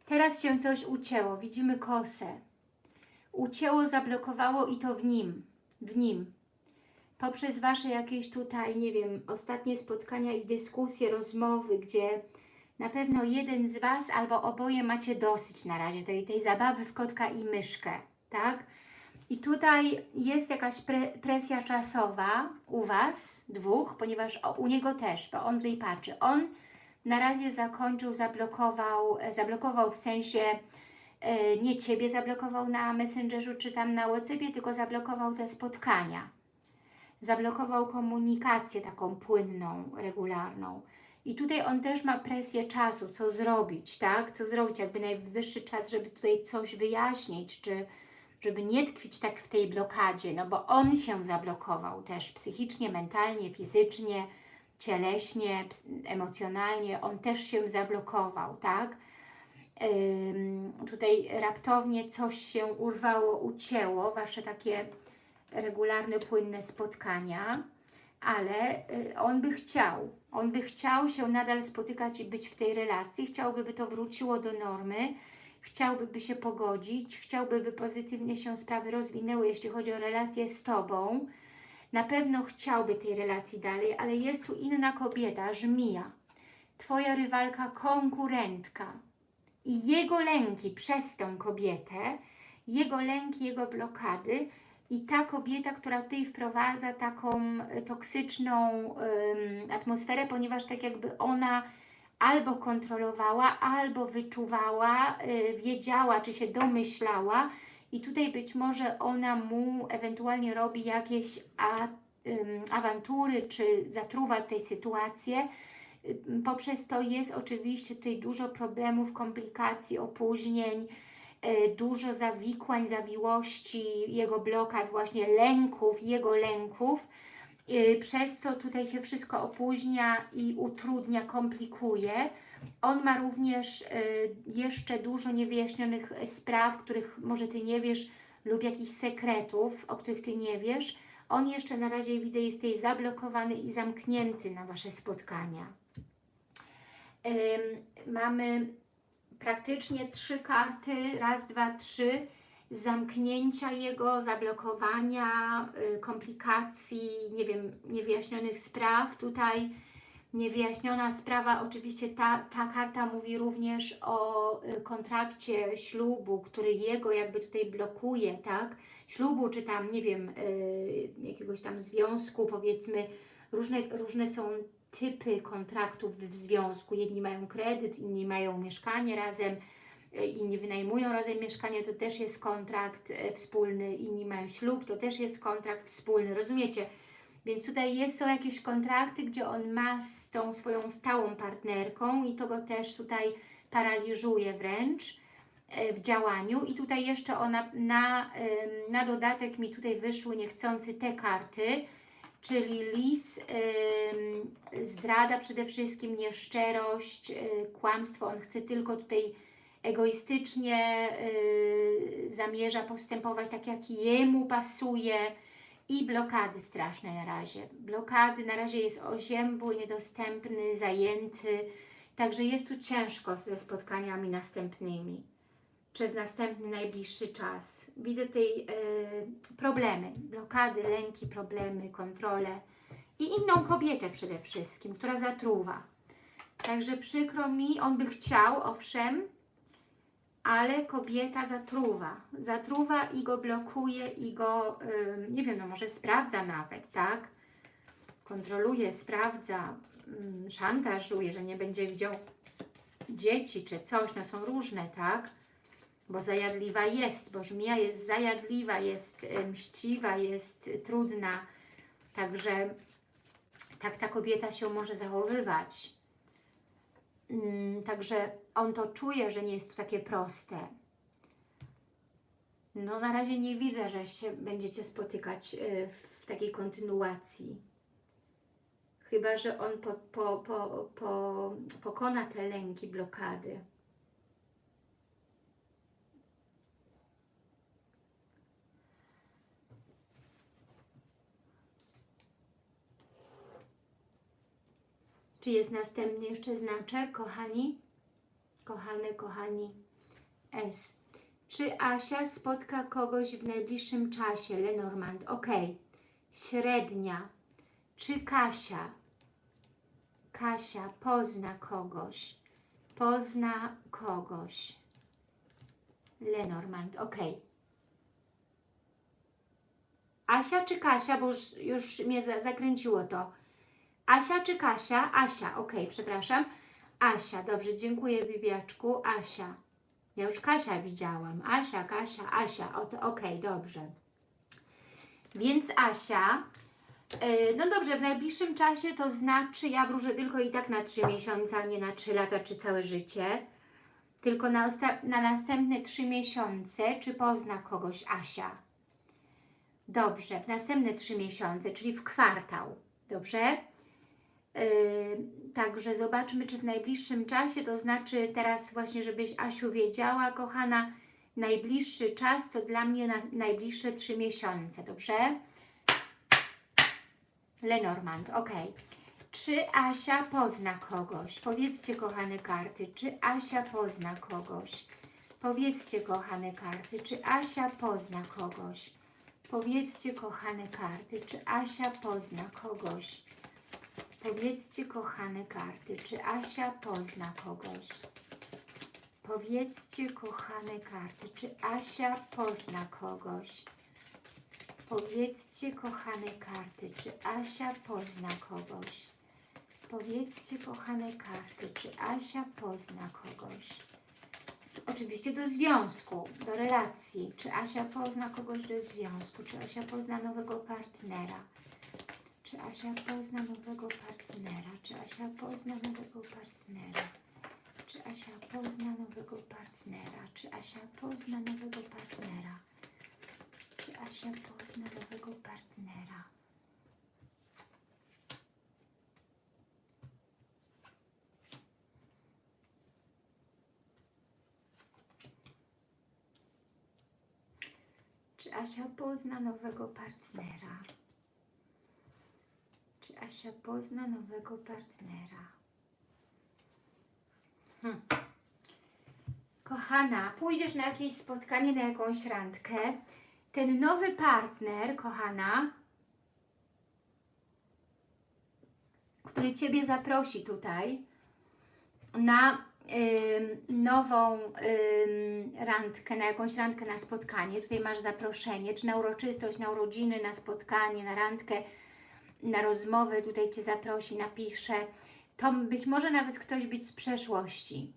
teraz się coś ucięło. Widzimy kosę. Ucięło, zablokowało i to w nim. W nim. Poprzez Wasze jakieś tutaj, nie wiem, ostatnie spotkania i dyskusje, rozmowy, gdzie na pewno jeden z Was albo oboje macie dosyć na razie tej, tej zabawy w kotka i myszkę, tak? I tutaj jest jakaś pre, presja czasowa u Was, dwóch, ponieważ o, u niego też, bo on tutaj patrzy. On na razie zakończył, zablokował, e, zablokował w sensie e, nie Ciebie zablokował na Messengerzu czy tam na Whatsappie, tylko zablokował te spotkania. Zablokował komunikację taką płynną, regularną. I tutaj on też ma presję czasu, co zrobić, tak? Co zrobić, jakby najwyższy czas, żeby tutaj coś wyjaśnić, czy żeby nie tkwić tak w tej blokadzie, no bo on się zablokował też psychicznie, mentalnie, fizycznie, cieleśnie, emocjonalnie, on też się zablokował, tak? Ym, tutaj raptownie coś się urwało, ucięło, Wasze takie regularne, płynne spotkania, ale y, on by chciał, on by chciał się nadal spotykać i być w tej relacji, chciałby, by to wróciło do normy, chciałby by się pogodzić, chciałby, by pozytywnie się sprawy rozwinęły, jeśli chodzi o relację z Tobą. Na pewno chciałby tej relacji dalej, ale jest tu inna kobieta, żmija. Twoja rywalka, konkurentka. I jego lęki przez tą kobietę, jego lęki, jego blokady i ta kobieta, która tutaj wprowadza taką toksyczną ym, atmosferę, ponieważ tak jakby ona albo kontrolowała, albo wyczuwała, y, wiedziała, czy się domyślała i tutaj być może ona mu ewentualnie robi jakieś awantury, czy zatruwa tej sytuację. Y, poprzez to jest oczywiście tutaj dużo problemów, komplikacji, opóźnień, y, dużo zawikłań, zawiłości, jego blokad, właśnie lęków, jego lęków, przez co tutaj się wszystko opóźnia i utrudnia, komplikuje. On ma również y, jeszcze dużo niewyjaśnionych spraw, których może Ty nie wiesz, lub jakichś sekretów, o których Ty nie wiesz. On jeszcze na razie, widzę, jest tutaj zablokowany i zamknięty na Wasze spotkania. Mamy praktycznie trzy karty, raz, dwa, trzy, zamknięcia jego, zablokowania, y, komplikacji, nie wiem, niewyjaśnionych spraw. Tutaj niewyjaśniona sprawa, oczywiście ta, ta karta mówi również o y, kontrakcie ślubu, który jego jakby tutaj blokuje, tak? Ślubu, czy tam, nie wiem, y, jakiegoś tam związku, powiedzmy, różne, różne są typy kontraktów w związku. Jedni mają kredyt, inni mają mieszkanie razem, E, inni wynajmują razem mieszkanie, to też jest kontrakt e, wspólny, inni mają ślub, to też jest kontrakt wspólny, rozumiecie? Więc tutaj jest, są jakieś kontrakty, gdzie on ma z tą swoją stałą partnerką i to go też tutaj paraliżuje wręcz e, w działaniu. I tutaj jeszcze ona na, na dodatek mi tutaj wyszły niechcący te karty, czyli lis, zdrada przede wszystkim, nieszczerość, kłamstwo, on chce tylko tutaj egoistycznie y, zamierza postępować tak, jak jemu pasuje i blokady straszne na razie. Blokady na razie jest oziębły, niedostępny, zajęty, także jest tu ciężko ze spotkaniami następnymi przez następny, najbliższy czas. Widzę tutaj y, problemy, blokady, lęki, problemy, kontrole i inną kobietę przede wszystkim, która zatruwa. Także przykro mi, on by chciał, owszem, ale kobieta zatruwa. Zatruwa i go blokuje i go, ym, nie wiem, no może sprawdza nawet, tak? Kontroluje, sprawdza, ym, szantażuje, że nie będzie widział dzieci czy coś, no są różne, tak? Bo zajadliwa jest, bo żmija jest zajadliwa, jest y, mściwa, jest trudna. Także tak ta kobieta się może zachowywać. Mm, Także on to czuje, że nie jest to takie proste. No na razie nie widzę, że się będziecie spotykać y, w takiej kontynuacji. Chyba, że on po, po, po, po, pokona te lęki, blokady. Czy jest następny jeszcze znaczek, kochani? Kochane, kochani S. Czy Asia spotka kogoś w najbliższym czasie? Lenormand. Ok. Średnia. Czy Kasia? Kasia pozna kogoś. Pozna kogoś. Lenormand. Ok. Asia czy Kasia? Bo już, już mnie za, zakręciło to. Asia czy Kasia? Asia, ok, przepraszam. Asia, dobrze, dziękuję Bibiaczku. Asia. Ja już Kasia widziałam. Asia, Kasia, Asia. Ok, dobrze. Więc Asia, yy, no dobrze, w najbliższym czasie to znaczy, ja wróżę tylko i tak na 3 miesiące, a nie na 3 lata czy całe życie. Tylko na, na następne 3 miesiące, czy pozna kogoś Asia? Dobrze, w następne 3 miesiące, czyli w kwartał. Dobrze? Yy, także zobaczmy, czy w najbliższym czasie, to znaczy teraz właśnie, żebyś Asiu wiedziała, kochana, najbliższy czas to dla mnie na, najbliższe trzy miesiące, dobrze? Lenormand, ok. Czy Asia pozna kogoś? Powiedzcie, kochane karty, czy Asia pozna kogoś? Powiedzcie, kochane karty, czy Asia pozna kogoś? Powiedzcie, kochane karty, czy Asia pozna kogoś? Powiedzcie, kochane karty, czy Asia pozna kogoś? Powiedzcie, kochane karty, czy Asia pozna kogoś? Powiedzcie, kochane karty, czy Asia pozna kogoś? Powiedzcie, kochane karty, czy Asia pozna kogoś? Oczywiście do związku, do relacji. Czy Asia pozna kogoś do związku? Czy Asia pozna nowego partnera? Czy Asia pozna nowego partnera? Czy Asia pozna nowego partnera? Czy Asia pozna nowego partnera? Czy Asia pozna nowego partnera? Czy Asia pozna nowego partnera? Czy Asia pozna nowego partnera? Asia pozna nowego partnera? Hm. Kochana, pójdziesz na jakieś spotkanie, na jakąś randkę. Ten nowy partner, kochana, który Ciebie zaprosi tutaj na nową randkę, na jakąś randkę, na spotkanie. Tutaj masz zaproszenie, czy na uroczystość, na urodziny, na spotkanie, na randkę, na rozmowę. Tutaj Cię zaprosi, napisze. To być może nawet ktoś być z przeszłości.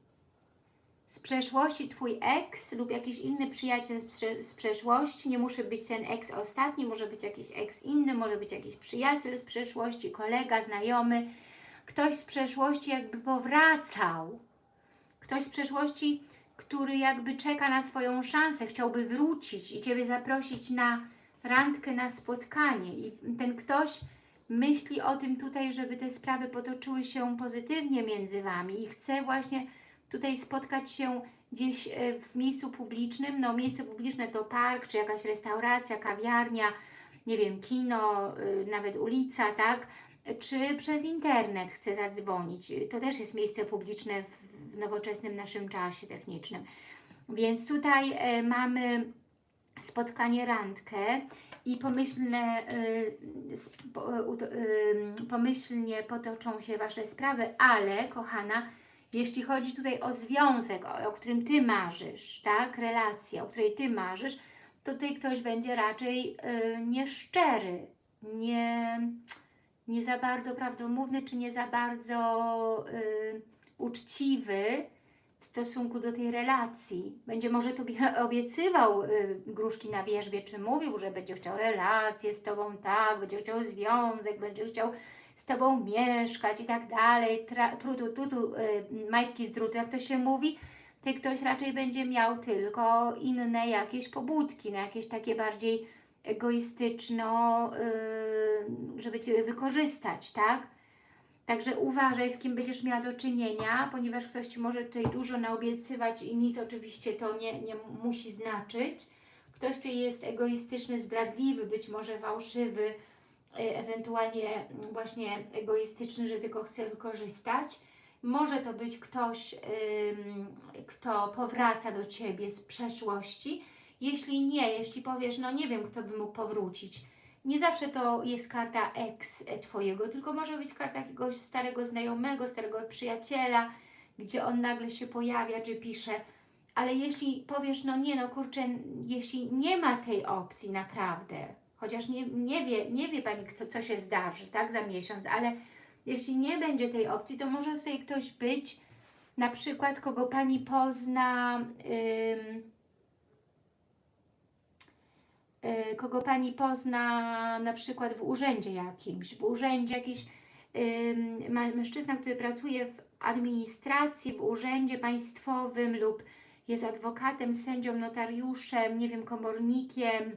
Z przeszłości Twój ex lub jakiś inny przyjaciel z, prze z przeszłości. Nie musi być ten ex ostatni, może być jakiś ex inny, może być jakiś przyjaciel z przeszłości, kolega, znajomy. Ktoś z przeszłości jakby powracał. Ktoś z przeszłości, który jakby czeka na swoją szansę, chciałby wrócić i Ciebie zaprosić na randkę, na spotkanie. I ten ktoś myśli o tym tutaj, żeby te sprawy potoczyły się pozytywnie między Wami i chce właśnie tutaj spotkać się gdzieś e, w miejscu publicznym. No miejsce publiczne to park, czy jakaś restauracja, kawiarnia, nie wiem, kino, y, nawet ulica, tak? Czy przez internet chce zadzwonić. To też jest miejsce publiczne w nowoczesnym naszym czasie technicznym. Więc tutaj e, mamy spotkanie, randkę i pomyślne, y, y, y, pomyślnie potoczą się Wasze sprawy, ale kochana, jeśli chodzi tutaj o związek, o, o którym Ty marzysz, tak, relację, o której Ty marzysz, to tutaj ktoś będzie raczej y, nieszczery, nie, nie za bardzo prawdomówny, czy nie za bardzo y, uczciwy w stosunku do tej relacji. Będzie może Tobie obiecywał y, gruszki na wierzbie, czy mówił, że będzie chciał relację z Tobą, tak, będzie chciał związek, będzie chciał z Tobą mieszkać i tak dalej, trutu, tutu, y, majtki z drutu, jak to się mówi, to ktoś raczej będzie miał tylko inne jakieś pobudki, no jakieś takie bardziej egoistyczno, y, żeby Cię wykorzystać, tak? Także uważaj, z kim będziesz miała do czynienia, ponieważ ktoś Ci może tutaj dużo naobiecywać i nic oczywiście to nie, nie musi znaczyć. Ktoś tutaj jest egoistyczny, zdradliwy, być może fałszywy, y, ewentualnie właśnie egoistyczny, że tylko chce wykorzystać. Może to być ktoś, kto powraca do Ciebie z przeszłości. Jeśli nie, jeśli powiesz, no nie wiem, kto by mógł powrócić, nie zawsze to jest karta ex Twojego, tylko może być karta jakiegoś starego znajomego, starego przyjaciela, gdzie on nagle się pojawia, czy pisze. Ale jeśli powiesz, no nie, no kurczę, jeśli nie ma tej opcji naprawdę, chociaż nie, nie, wie, nie wie Pani, kto, co się zdarzy, tak, za miesiąc, ale jeśli nie będzie tej opcji, to może tutaj ktoś być, na przykład, kogo Pani pozna, ym, y, kogo Pani pozna na przykład w urzędzie jakimś, w urzędzie jakiś mężczyzna, który pracuje w administracji, w urzędzie państwowym lub jest adwokatem, sędzią, notariuszem, nie wiem, komornikiem,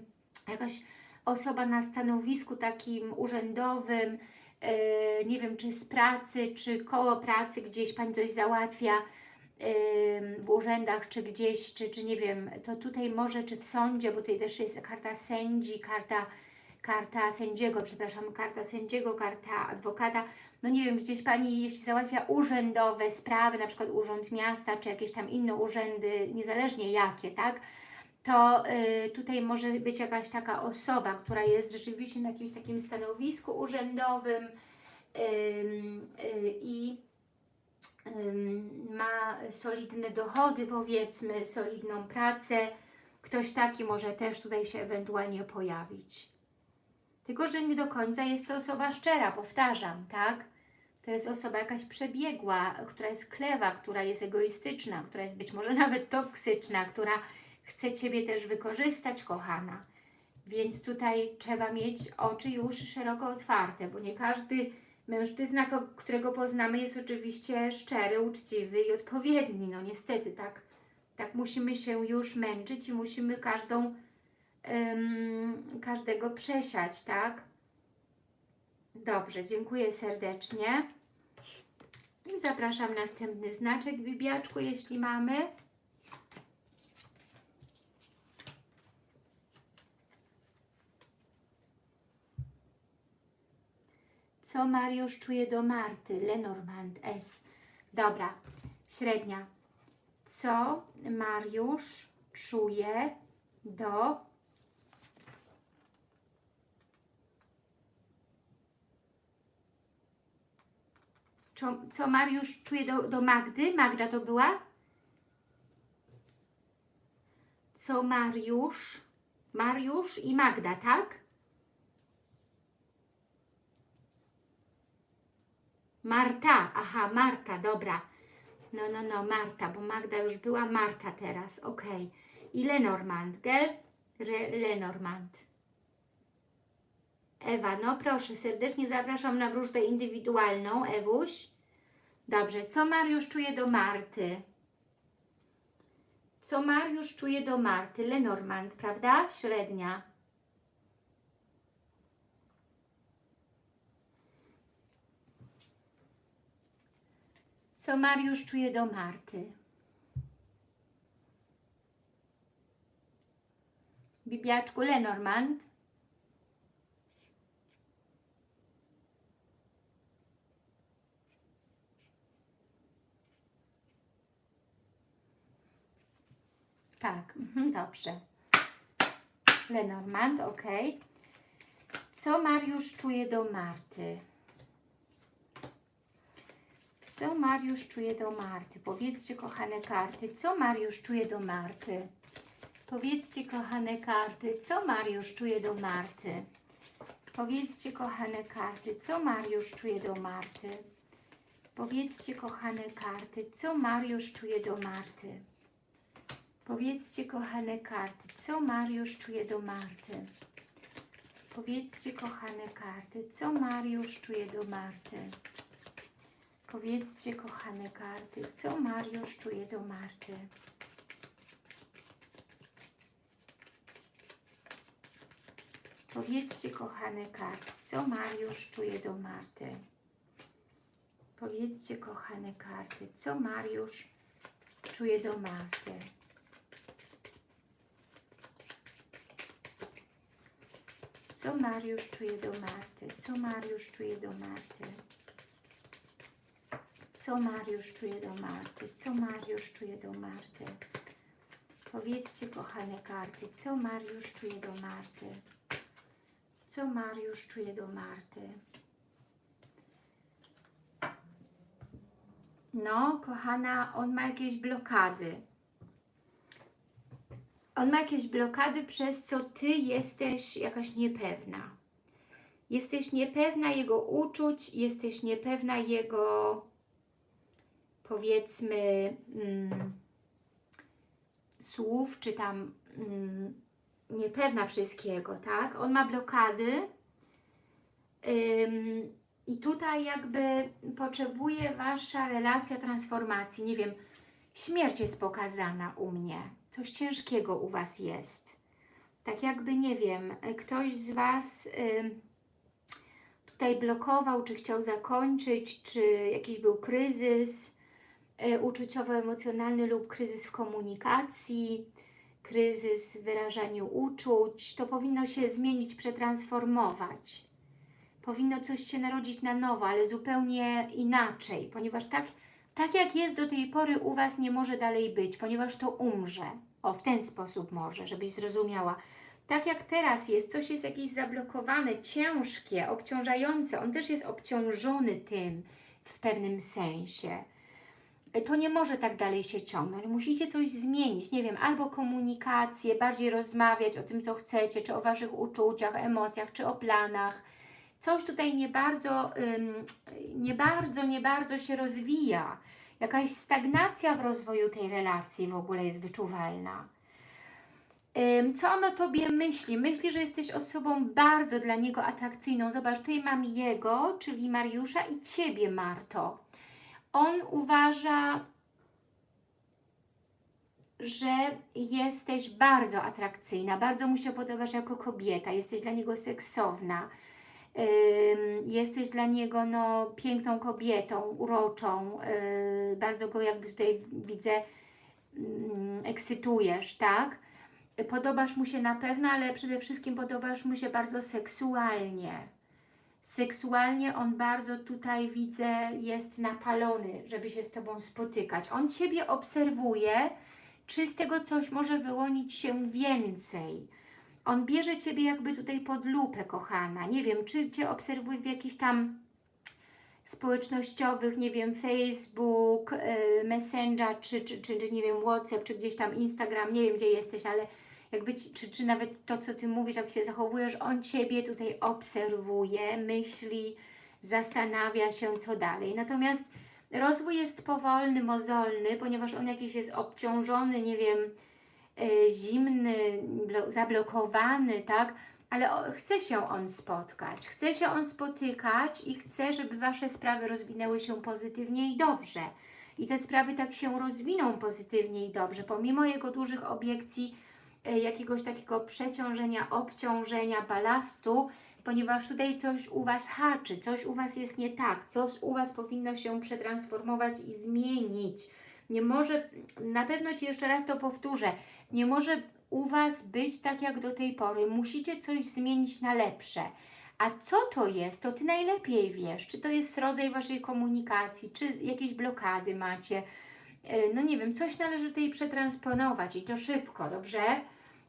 jakaś osoba na stanowisku takim urzędowym, yy, nie wiem, czy z pracy, czy koło pracy, gdzieś Pani coś załatwia, w urzędach, czy gdzieś, czy, czy nie wiem, to tutaj może, czy w sądzie, bo tutaj też jest karta sędzi, karta, karta sędziego, przepraszam, karta sędziego, karta adwokata, no nie wiem, gdzieś Pani, jeśli załatwia urzędowe sprawy, na przykład Urząd Miasta, czy jakieś tam inne urzędy, niezależnie jakie, tak, to y, tutaj może być jakaś taka osoba, która jest rzeczywiście na jakimś takim stanowisku urzędowym ym, y, i ym, ma solidne dochody, powiedzmy, solidną pracę. Ktoś taki może też tutaj się ewentualnie pojawić. Tylko, że nie do końca jest to osoba szczera, powtarzam, tak? To jest osoba jakaś przebiegła, która jest klewa, która jest egoistyczna, która jest być może nawet toksyczna, która chce Ciebie też wykorzystać, kochana. Więc tutaj trzeba mieć oczy już szeroko otwarte, bo nie każdy mężczyzna, którego poznamy, jest oczywiście szczery, uczciwy i odpowiedni. No niestety, tak, tak musimy się już męczyć i musimy każdą, każdego przesiać, tak? Dobrze, dziękuję serdecznie. I zapraszam następny znaczek, Bibiaczku, jeśli mamy. Co Mariusz czuje do Marty? Lenormand S. Dobra, średnia. Co Mariusz czuje do Co, Mariusz czuje do, do Magdy? Magda to była? Co Mariusz? Mariusz i Magda, tak? Marta, aha, Marta, dobra. No, no, no, Marta, bo Magda już była, Marta teraz, okej. I Lenormand, gell? Re, Lenormand. Ewa, no proszę, serdecznie zapraszam na wróżbę indywidualną, Ewuś. Dobrze, co Mariusz czuje do Marty? Co Mariusz czuje do Marty? Lenormand, prawda? Średnia. Co Mariusz czuje do Marty? Bibiaczku Lenormand. Tak, mhm, dobrze. Lenormand, ok. Co Mariusz czuje do Marty? Co Mariusz czuje do Marty? Powiedzcie, kochane karty, co Mariusz czuje do Marty? Powiedzcie, kochane karty, co Mariusz czuje do Marty? Powiedzcie, kochane karty, co Mariusz czuje do Marty? Powiedzcie, kochane karty, co Mariusz czuje do Marty? Powiedzcie, kochane karty, co Mariusz czuje do Marty? Powiedzcie, kochane karty, co Mariusz czuje do Marty? Powiedzcie, kochane karty, co Mariusz czuje do Marty? Powiedzcie, kochane karty, co Mariusz czuje do Marty? Powiedzcie, kochane karty, co Mariusz czuje do Marty? Co Mariusz czuje do Marty? Co Mariusz czuje do Marty? Co Mariusz czuje do Marty? Co Mariusz czuje do Marty? Powiedzcie, kochane karty, co Mariusz czuje do Marty? Co Mariusz czuje do Marty? No, kochana, on ma jakieś blokady. On ma jakieś blokady, przez co Ty jesteś jakaś niepewna. Jesteś niepewna jego uczuć, jesteś niepewna jego, powiedzmy, mm, słów, czy tam mm, niepewna wszystkiego, tak? On ma blokady ym, i tutaj jakby potrzebuje Wasza relacja transformacji. Nie wiem, śmierć jest pokazana u mnie. Coś ciężkiego u Was jest. Tak jakby, nie wiem, ktoś z Was ym, tutaj blokował, czy chciał zakończyć, czy jakiś był kryzys uczuciowo-emocjonalny lub kryzys w komunikacji, kryzys w wyrażaniu uczuć. To powinno się zmienić, przetransformować. Powinno coś się narodzić na nowo, ale zupełnie inaczej, ponieważ tak, tak jak jest do tej pory u Was nie może dalej być, ponieważ to umrze. O, w ten sposób może, żebyś zrozumiała. Tak jak teraz jest, coś jest jakieś zablokowane, ciężkie, obciążające. On też jest obciążony tym w pewnym sensie to nie może tak dalej się ciągnąć. Musicie coś zmienić, nie wiem, albo komunikację, bardziej rozmawiać o tym, co chcecie, czy o Waszych uczuciach, emocjach, czy o planach. Coś tutaj nie bardzo, nie bardzo, nie bardzo się rozwija. Jakaś stagnacja w rozwoju tej relacji w ogóle jest wyczuwalna. Co on o Tobie myśli? Myśli, że jesteś osobą bardzo dla niego atrakcyjną. Zobacz, tutaj mam jego, czyli Mariusza i Ciebie, Marto on uważa, że jesteś bardzo atrakcyjna, bardzo mu się podobasz jako kobieta, jesteś dla niego seksowna, jesteś dla niego no, piękną kobietą, uroczą, yy, bardzo go jakby tutaj widzę, yy, ekscytujesz, tak? Podobasz mu się na pewno, ale przede wszystkim podobasz mu się bardzo seksualnie seksualnie on bardzo tutaj widzę jest napalony, żeby się z Tobą spotykać. On Ciebie obserwuje, czy z tego coś może wyłonić się więcej. On bierze Ciebie jakby tutaj pod lupę, kochana. Nie wiem, czy Cię obserwuje w jakichś tam społecznościowych, nie wiem, Facebook, yy, Messenger, czy, czy, czy, czy nie wiem, WhatsApp, czy gdzieś tam Instagram, nie wiem, gdzie jesteś, ale jakby, czy, czy nawet to, co Ty mówisz, jak się zachowujesz, on Ciebie tutaj obserwuje, myśli, zastanawia się, co dalej. Natomiast rozwój jest powolny, mozolny, ponieważ on jakiś jest obciążony, nie wiem, e, zimny, zablokowany, tak? Ale chce się on spotkać, chce się on spotykać i chce, żeby Wasze sprawy rozwinęły się pozytywnie i dobrze. I te sprawy tak się rozwiną pozytywnie i dobrze, pomimo jego dużych obiekcji, jakiegoś takiego przeciążenia, obciążenia, balastu, ponieważ tutaj coś u Was haczy, coś u Was jest nie tak, coś u Was powinno się przetransformować i zmienić. Nie może, na pewno Ci jeszcze raz to powtórzę, nie może u Was być tak jak do tej pory. Musicie coś zmienić na lepsze. A co to jest, to Ty najlepiej wiesz. Czy to jest rodzaj Waszej komunikacji, czy jakieś blokady macie. E, no nie wiem, coś należy tutaj przetransponować i to szybko, dobrze?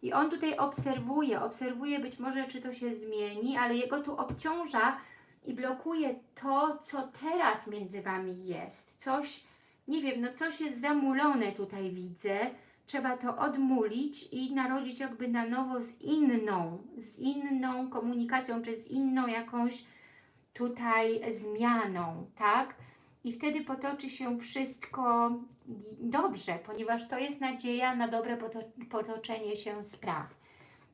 I on tutaj obserwuje, obserwuje być może, czy to się zmieni, ale jego tu obciąża i blokuje to, co teraz między Wami jest. Coś, nie wiem, no coś jest zamulone tutaj widzę. Trzeba to odmulić i narodzić jakby na nowo z inną, z inną komunikacją, czy z inną jakąś tutaj zmianą, tak? I wtedy potoczy się wszystko dobrze, ponieważ to jest nadzieja na dobre poto potoczenie się spraw.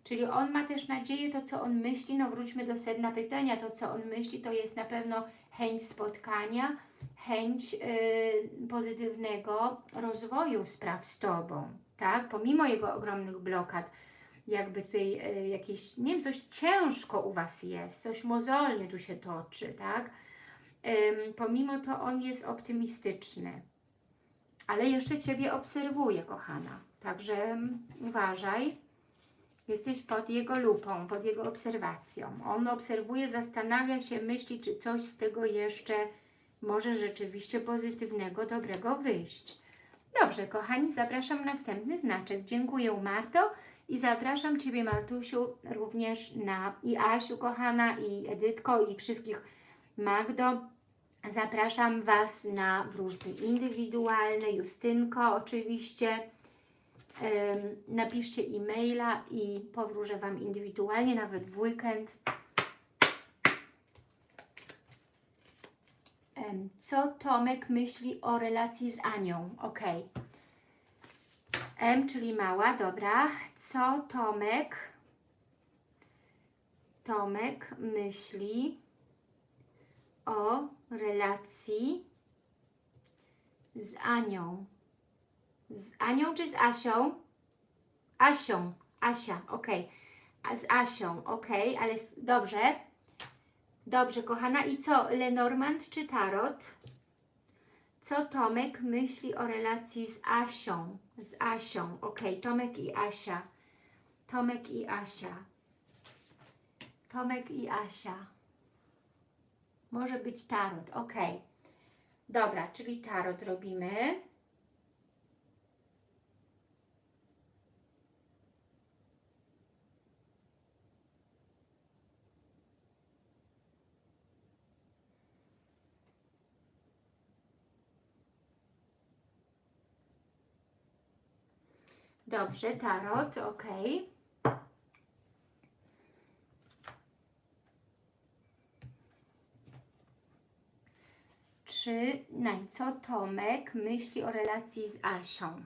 Czyli on ma też nadzieję, to co on myśli, no wróćmy do sedna pytania, to co on myśli, to jest na pewno chęć spotkania, chęć yy, pozytywnego rozwoju spraw z Tobą, tak? Pomimo jego ogromnych blokad, jakby tutaj yy, jakieś, nie wiem, coś ciężko u Was jest, coś mozolnie tu się toczy, tak? Pomimo to on jest optymistyczny, ale jeszcze Ciebie obserwuje, kochana, także uważaj, Jesteś pod jego lupą, pod jego obserwacją. On obserwuje, zastanawia się, myśli, czy coś z tego jeszcze może rzeczywiście pozytywnego, dobrego wyjść. Dobrze, kochani, zapraszam na następny znaczek. Dziękuję, Marto. I zapraszam Ciebie, Martusiu, również na i Asiu, kochana, i Edytko, i wszystkich Magdo. Zapraszam Was na wróżby indywidualne, Justynko oczywiście napiszcie e-maila i powróżę Wam indywidualnie, nawet w weekend. Co Tomek myśli o relacji z Anią? Ok. M, czyli mała, dobra. Co Tomek Tomek myśli o relacji z Anią? Z Anią czy z Asią? Asią, Asia, ok. A z Asią, ok, ale dobrze. Dobrze, kochana. I co, Lenormand czy Tarot? Co Tomek myśli o relacji z Asią? Z Asią, ok. Tomek i Asia. Tomek i Asia. Tomek i Asia. Może być Tarot, ok. Dobra, czyli Tarot robimy. Dobrze, tarot, ok. No, co Tomek myśli o relacji z Asią?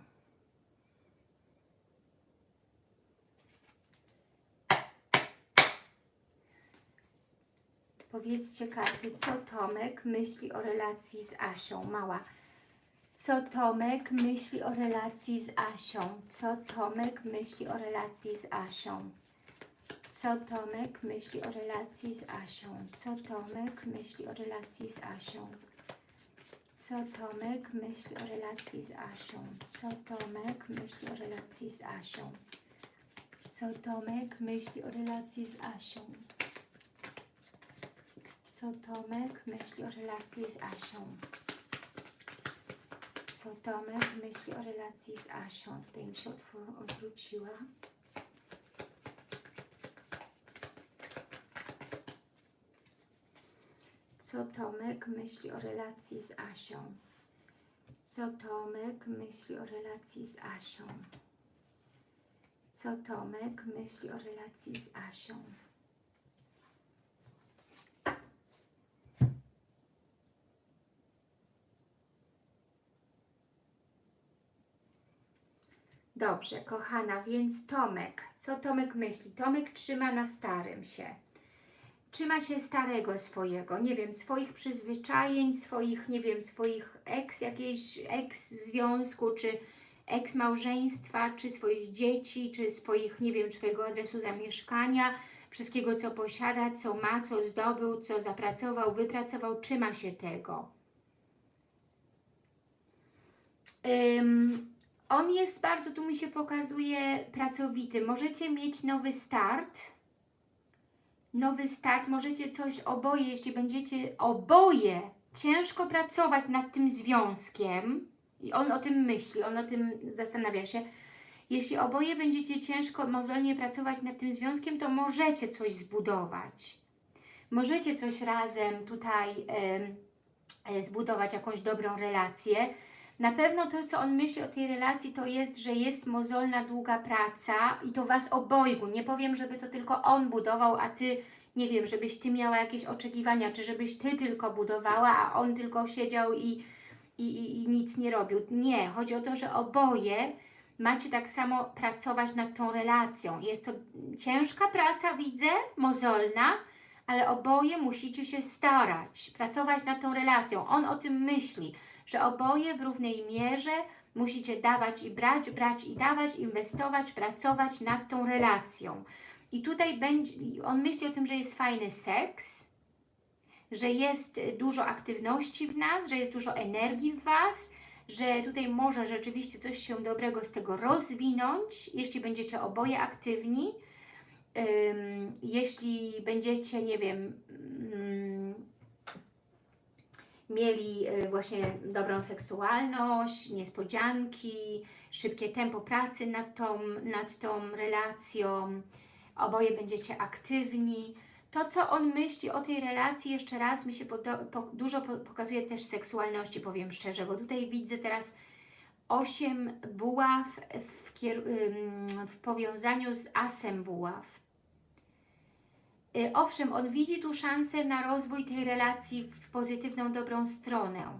Powiedzcie karty, co Tomek myśli o relacji z Asią. Mała co Tomek myśli o relacji z Asią? Co Tomek myśli o relacji z Asią? Co Tomek myśli o relacji z Asią? Co Tomek myśli o relacji z Asią? Co Tomek myśli o relacji z Asią? Co Tomek myśli o relacji z Asią? Co Tomek myśli o relacji z Asią? Co Tomek myśli o relacji z Asią? co Tomek myśli o relacji z Asią. Tutaj mi się odwróciła. Co Tomek myśli o relacji z Asią? Co Tomek myśli o relacji z Asią? Co Tomek myśli o relacji z Asią? Dobrze, kochana, więc Tomek. Co Tomek myśli? Tomek trzyma na starym się. Trzyma się starego swojego, nie wiem, swoich przyzwyczajeń, swoich, nie wiem, swoich ex, jakiejś ex związku, czy ex małżeństwa, czy swoich dzieci, czy swoich, nie wiem, swojego adresu zamieszkania, wszystkiego, co posiada, co ma, co zdobył, co zapracował, wypracował, trzyma się tego. Um, on jest bardzo, tu mi się pokazuje, pracowity. Możecie mieć nowy start. Nowy start, możecie coś oboje, jeśli będziecie oboje ciężko pracować nad tym związkiem i on o tym myśli, on o tym zastanawia się Jeśli oboje będziecie ciężko, mozolnie pracować nad tym związkiem, to możecie coś zbudować. Możecie coś razem tutaj em, e, zbudować, jakąś dobrą relację. Na pewno to, co on myśli o tej relacji, to jest, że jest mozolna, długa praca i to Was obojgu. Nie powiem, żeby to tylko on budował, a Ty, nie wiem, żebyś Ty miała jakieś oczekiwania, czy żebyś Ty tylko budowała, a on tylko siedział i, i, i, i nic nie robił. Nie, chodzi o to, że oboje macie tak samo pracować nad tą relacją. Jest to ciężka praca, widzę, mozolna, ale oboje musicie się starać, pracować nad tą relacją. On o tym myśli, że oboje w równej mierze musicie dawać i brać, brać i dawać, inwestować, pracować nad tą relacją. I tutaj będzie, on myśli o tym, że jest fajny seks, że jest dużo aktywności w nas, że jest dużo energii w Was, że tutaj może rzeczywiście coś się dobrego z tego rozwinąć, jeśli będziecie oboje aktywni, jeśli będziecie, nie wiem, mm, mieli y, właśnie dobrą seksualność, niespodzianki, szybkie tempo pracy nad tą, nad tą relacją, oboje będziecie aktywni. To, co on myśli o tej relacji, jeszcze raz mi się dużo po, pokazuje też seksualności, powiem szczerze, bo tutaj widzę teraz osiem buław w, w powiązaniu z asem buław. Y, Owszem, on widzi tu szansę na rozwój tej relacji w pozytywną, dobrą stronę,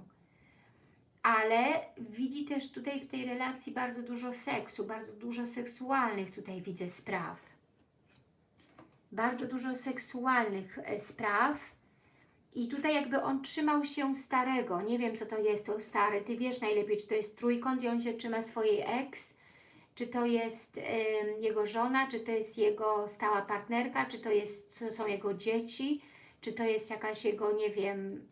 ale widzi też tutaj w tej relacji bardzo dużo seksu, bardzo dużo seksualnych tutaj widzę spraw. Bardzo dużo seksualnych e, spraw i tutaj jakby on trzymał się starego, nie wiem co to jest to stary, Ty wiesz najlepiej, czy to jest trójkąt i on się trzyma swojej ex, czy to jest jego żona, czy to jest jego stała partnerka, czy to, jest, są jego dzieci, czy to jest jakaś jego, nie wiem,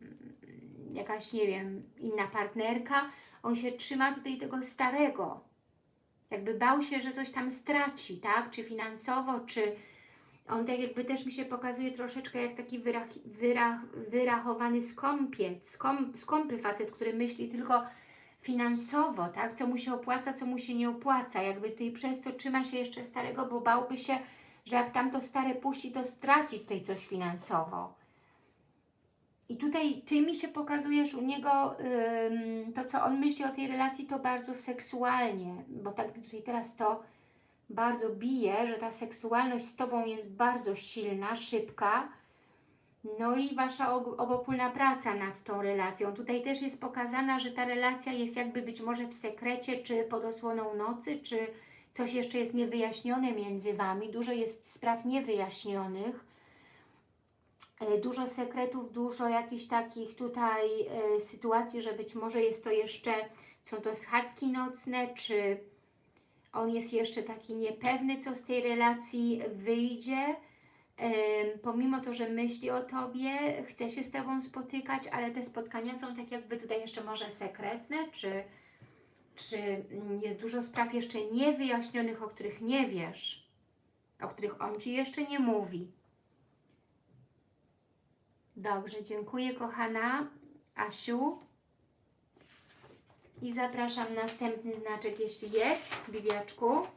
jakaś, nie wiem, inna partnerka. On się trzyma tutaj tego starego. Jakby bał się, że coś tam straci, tak? Czy finansowo, czy on tak jakby też mi się pokazuje troszeczkę jak taki wyrach, wyrach, wyrachowany skąpiec, skąp, skąpy facet, który myśli tylko finansowo, tak? Co mu się opłaca, co mu się nie opłaca. Jakby tutaj przez to trzyma się jeszcze starego, bo bałby się, że jak tamto stare puści, to straci tutaj coś finansowo. I tutaj Ty mi się pokazujesz u niego, ym, to co on myśli o tej relacji, to bardzo seksualnie, bo tak mi tutaj teraz to bardzo bije, że ta seksualność z Tobą jest bardzo silna, szybka, no i Wasza ob- obopólna praca nad tą relacją. Tutaj też jest pokazana, że ta relacja jest jakby być może w sekrecie, czy pod osłoną nocy, czy coś jeszcze jest niewyjaśnione między Wami. Dużo jest spraw niewyjaśnionych. E, Dużo sekretów, dużo jakichś takich tutaj e, sytuacji, że być może jest to jeszcze, są to schadzki nocne, czy on jest jeszcze taki niepewny, co z tej relacji wyjdzie. Pomimo to, że myśli o Tobie, chce się z Tobą spotykać, ale te spotkania są tak jakby tutaj jeszcze może sekretne, czy, czy jest dużo spraw jeszcze niewyjaśnionych, o których nie wiesz, o których on Ci jeszcze nie mówi. Dobrze, dziękuję kochana Asiu. I zapraszam następny znaczek, jeśli jest, Bibiaczku.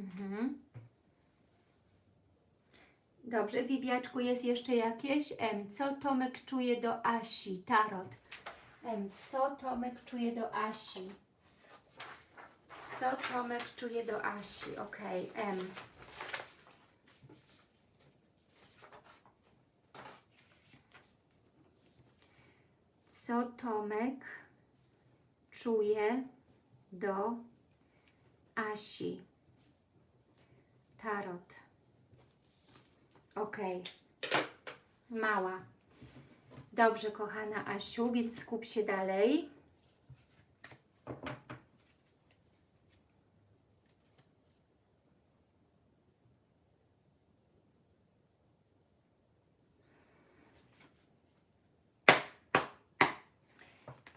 Mhm. Dobrze, Bibiaczku, jest jeszcze jakieś? M. Co Tomek czuje do Asi? Tarot. M. Co Tomek czuje do Asi? Co Tomek czuje do Asi? Ok, M. Co Tomek czuje do Asi? Tarot. Ok. Mała. Dobrze, kochana Asiu, więc skup się dalej.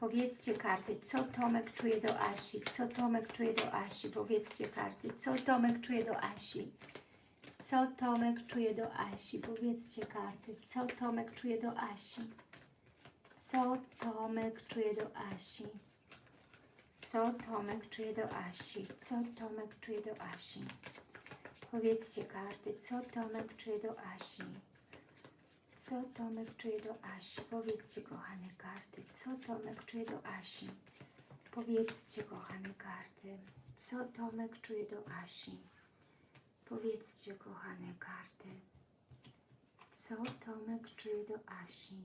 Powiedzcie karty, co Tomek czuje do Asi? Co Tomek czuje do Asi? Powiedzcie karty, co Tomek czuje do Asi? Co Tomek czuje do Asi? Powiedzcie karty, co Tomek czuje do Asi? Co Tomek czuje do Asi? Co Tomek czuje do Asi? Co Tomek czuje do Asi? Powiedzcie karty, co Tomek czuje do Asi? Co Tomek czuje do Asi? Powiedzcie, kochane karty, co Tomek czuje do Asi? Powiedzcie, kochane karty, co Tomek czuje do Asi? Powiedzcie, kochane karty, co Tomek czuje do Asi?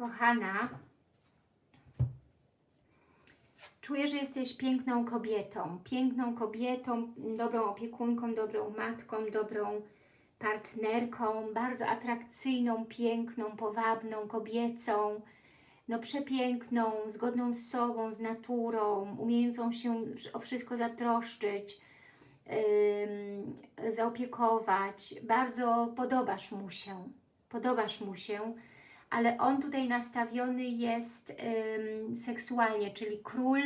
Kochana, czuję, że jesteś piękną kobietą. Piękną kobietą, dobrą opiekunką, dobrą matką, dobrą partnerką, bardzo atrakcyjną, piękną, powabną, kobiecą, no przepiękną, zgodną z sobą, z naturą, umiejącą się o wszystko zatroszczyć, ym, zaopiekować. Bardzo podobasz mu się, podobasz mu się ale on tutaj nastawiony jest ym, seksualnie, czyli król,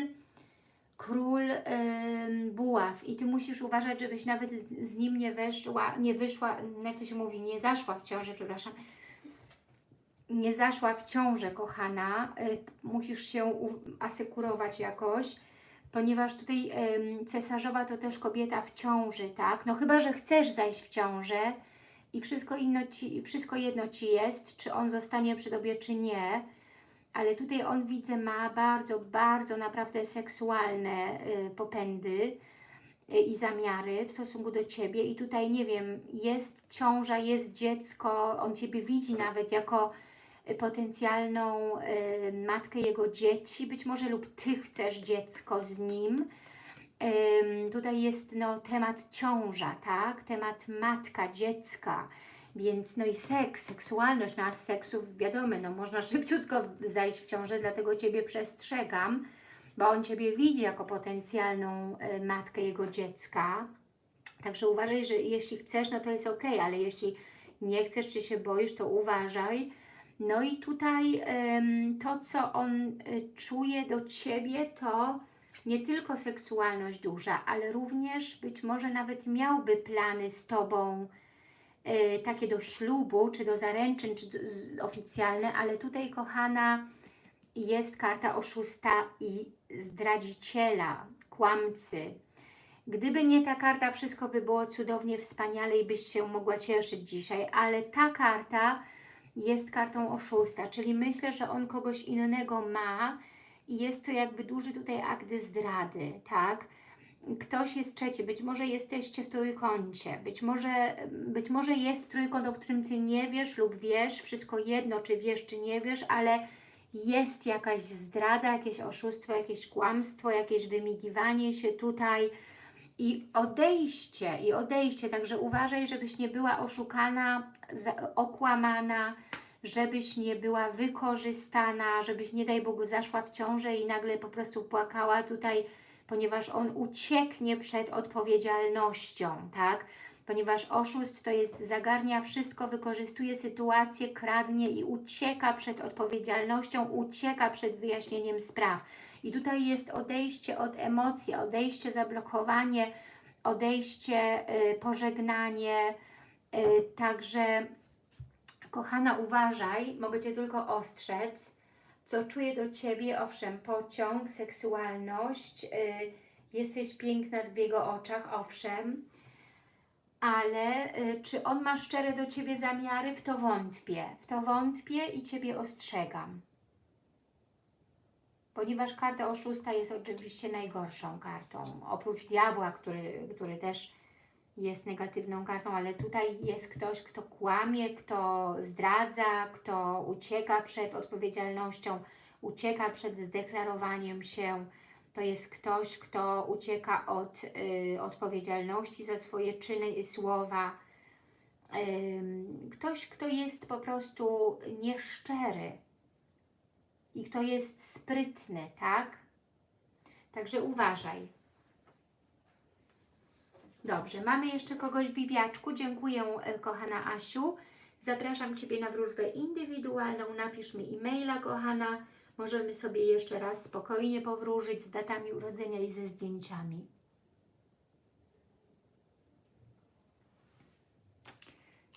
król ym, buław. I Ty musisz uważać, żebyś nawet z- nim nie weszła, nie wyszła, jak to się mówi, nie zaszła w ciążę, przepraszam, nie zaszła w ciążę, kochana, y, musisz się asekurować jakoś, ponieważ tutaj cesarzowa to też kobieta w ciąży, tak? No chyba, że chcesz zajść w ciążę, i wszystko, inno ci, wszystko jedno Ci jest, czy on zostanie przy Tobie, czy nie, ale tutaj on widzę ma bardzo, bardzo naprawdę seksualne y, popędy y, i zamiary w stosunku do Ciebie. I tutaj, nie wiem, jest ciąża, jest dziecko, on Ciebie widzi nawet jako y, potencjalną y, matkę jego dzieci, być może lub Ty chcesz dziecko z nim, tutaj jest no, temat ciąża, tak? Temat matka, dziecka, więc no i seks, seksualność, no a z seksów wiadomo, no można szybciutko zajść w ciążę, dlatego Ciebie przestrzegam, bo on Ciebie widzi jako potencjalną y, matkę jego dziecka, także uważaj, że jeśli chcesz, no to jest ok, ale jeśli nie chcesz, czy się boisz, to uważaj. No i tutaj to, co on y, czuje do Ciebie, to nie tylko seksualność duża, ale również być może nawet miałby plany z Tobą e, takie do ślubu, czy do zaręczyn, czy do, z, oficjalne, ale tutaj, kochana, jest karta oszusta i zdradziciela, kłamcy. Gdyby nie ta karta, wszystko by było cudownie, wspaniale i byś się mogła cieszyć dzisiaj, ale ta karta jest kartą oszusta, czyli myślę, że on kogoś innego ma, i jest to jakby duży tutaj akt zdrady, tak? Ktoś jest trzeci, być może jesteście w trójkącie, być może, być może jest trójkąt, o którym Ty nie wiesz lub wiesz, wszystko jedno, czy wiesz, czy nie wiesz, ale jest jakaś zdrada, jakieś oszustwo, jakieś kłamstwo, jakieś wymigiwanie się tutaj i odejście, i odejście, także uważaj, żebyś nie była oszukana, okłamana, żebyś nie była wykorzystana, żebyś nie daj Bogu zaszła w ciążę i nagle po prostu płakała tutaj, ponieważ on ucieknie przed odpowiedzialnością, tak? Ponieważ oszust to jest zagarnia wszystko, wykorzystuje sytuację, kradnie i ucieka przed odpowiedzialnością, ucieka przed wyjaśnieniem spraw. I tutaj jest odejście od emocji, odejście, zablokowanie, odejście, yy, pożegnanie, yy, także Kochana, uważaj, mogę Cię tylko ostrzec, co czuję do Ciebie, owszem, pociąg, seksualność, yy, jesteś piękna w jego oczach, owszem, ale yy, czy on ma szczere do Ciebie zamiary? W to wątpię, w to wątpię i Ciebie ostrzegam. Ponieważ karta oszusta jest oczywiście najgorszą kartą, oprócz diabła, który, który też jest negatywną kartą, ale tutaj jest ktoś, kto kłamie, kto zdradza, kto ucieka przed odpowiedzialnością, ucieka przed zdeklarowaniem się. To jest ktoś, kto ucieka od y, odpowiedzialności za swoje czyny i słowa. Y, ktoś, kto jest po prostu nieszczery i kto jest sprytny, tak? Także uważaj. Dobrze, mamy jeszcze kogoś w Bibiaczku. Dziękuję, e, kochana Asiu, Zapraszam Ciebie na wróżbę indywidualną. Napisz mi e-maila, kochana. Możemy sobie jeszcze raz spokojnie powróżyć z datami urodzenia i ze zdjęciami.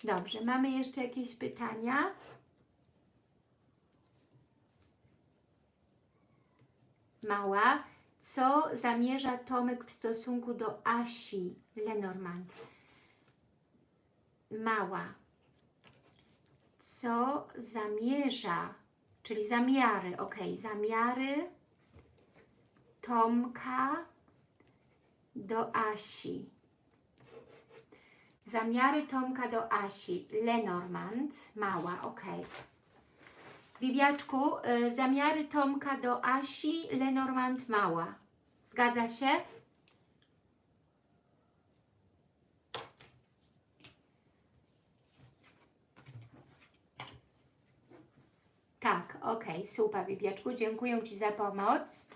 Dobrze, mamy jeszcze jakieś pytania? Mała, co zamierza Tomek w stosunku do Asi Lenormand? Mała, co zamierza, czyli zamiary, ok, zamiary Tomka do Asi. Zamiary Tomka do Asi. Lenormand, mała, ok. Bibiaczku, y, zamiary Tomka do Asi, Lenormand, mała. Zgadza się? Tak, ok, super Bibiaczku, dziękuję Ci za pomoc,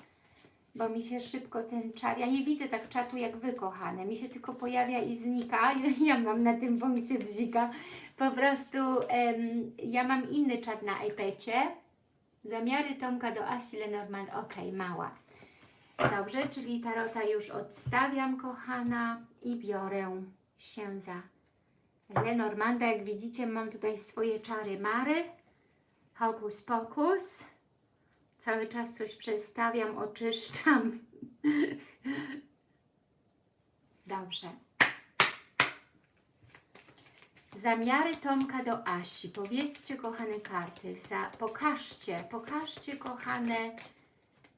bo mi się szybko ten czat, ja nie widzę tak czatu jak Wy kochane, mi się tylko pojawia i znika, ja mam na tym punkcie bzika, po prostu em, ja mam inny czat na iPadzie, zamiary Tomka do Asi Lenormand, ok, mała. Dobrze, czyli tarota już odstawiam kochana i biorę się za Lenormanda, jak widzicie mam tutaj swoje czary mary, Hokus pokus. Cały czas coś przestawiam, oczyszczam. Dobrze. Zamiary Tomka do Asi. Powiedzcie, kochane karty, za, pokażcie, pokażcie, kochane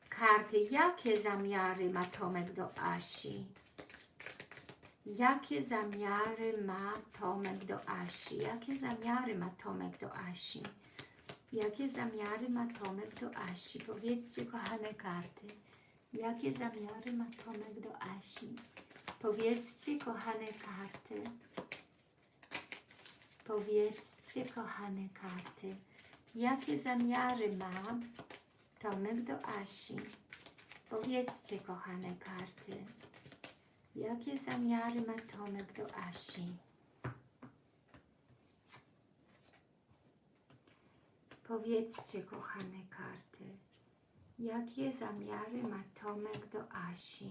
karty, jakie zamiary ma Tomek do Asi. Jakie zamiary ma Tomek do Asi? Jakie zamiary ma Tomek do Asi? Jakie zamiary ma Tomek do Asi? Powiedzcie, kochane karty. Jakie zamiary ma Tomek do Asi? Powiedzcie, kochane karty. Powiedzcie, kochane karty. Jakie zamiary ma Tomek do Asi? Powiedzcie, kochane karty. Jakie zamiary ma Tomek do Asi? Powiedzcie, kochane karty, jakie zamiary ma Tomek do Asi?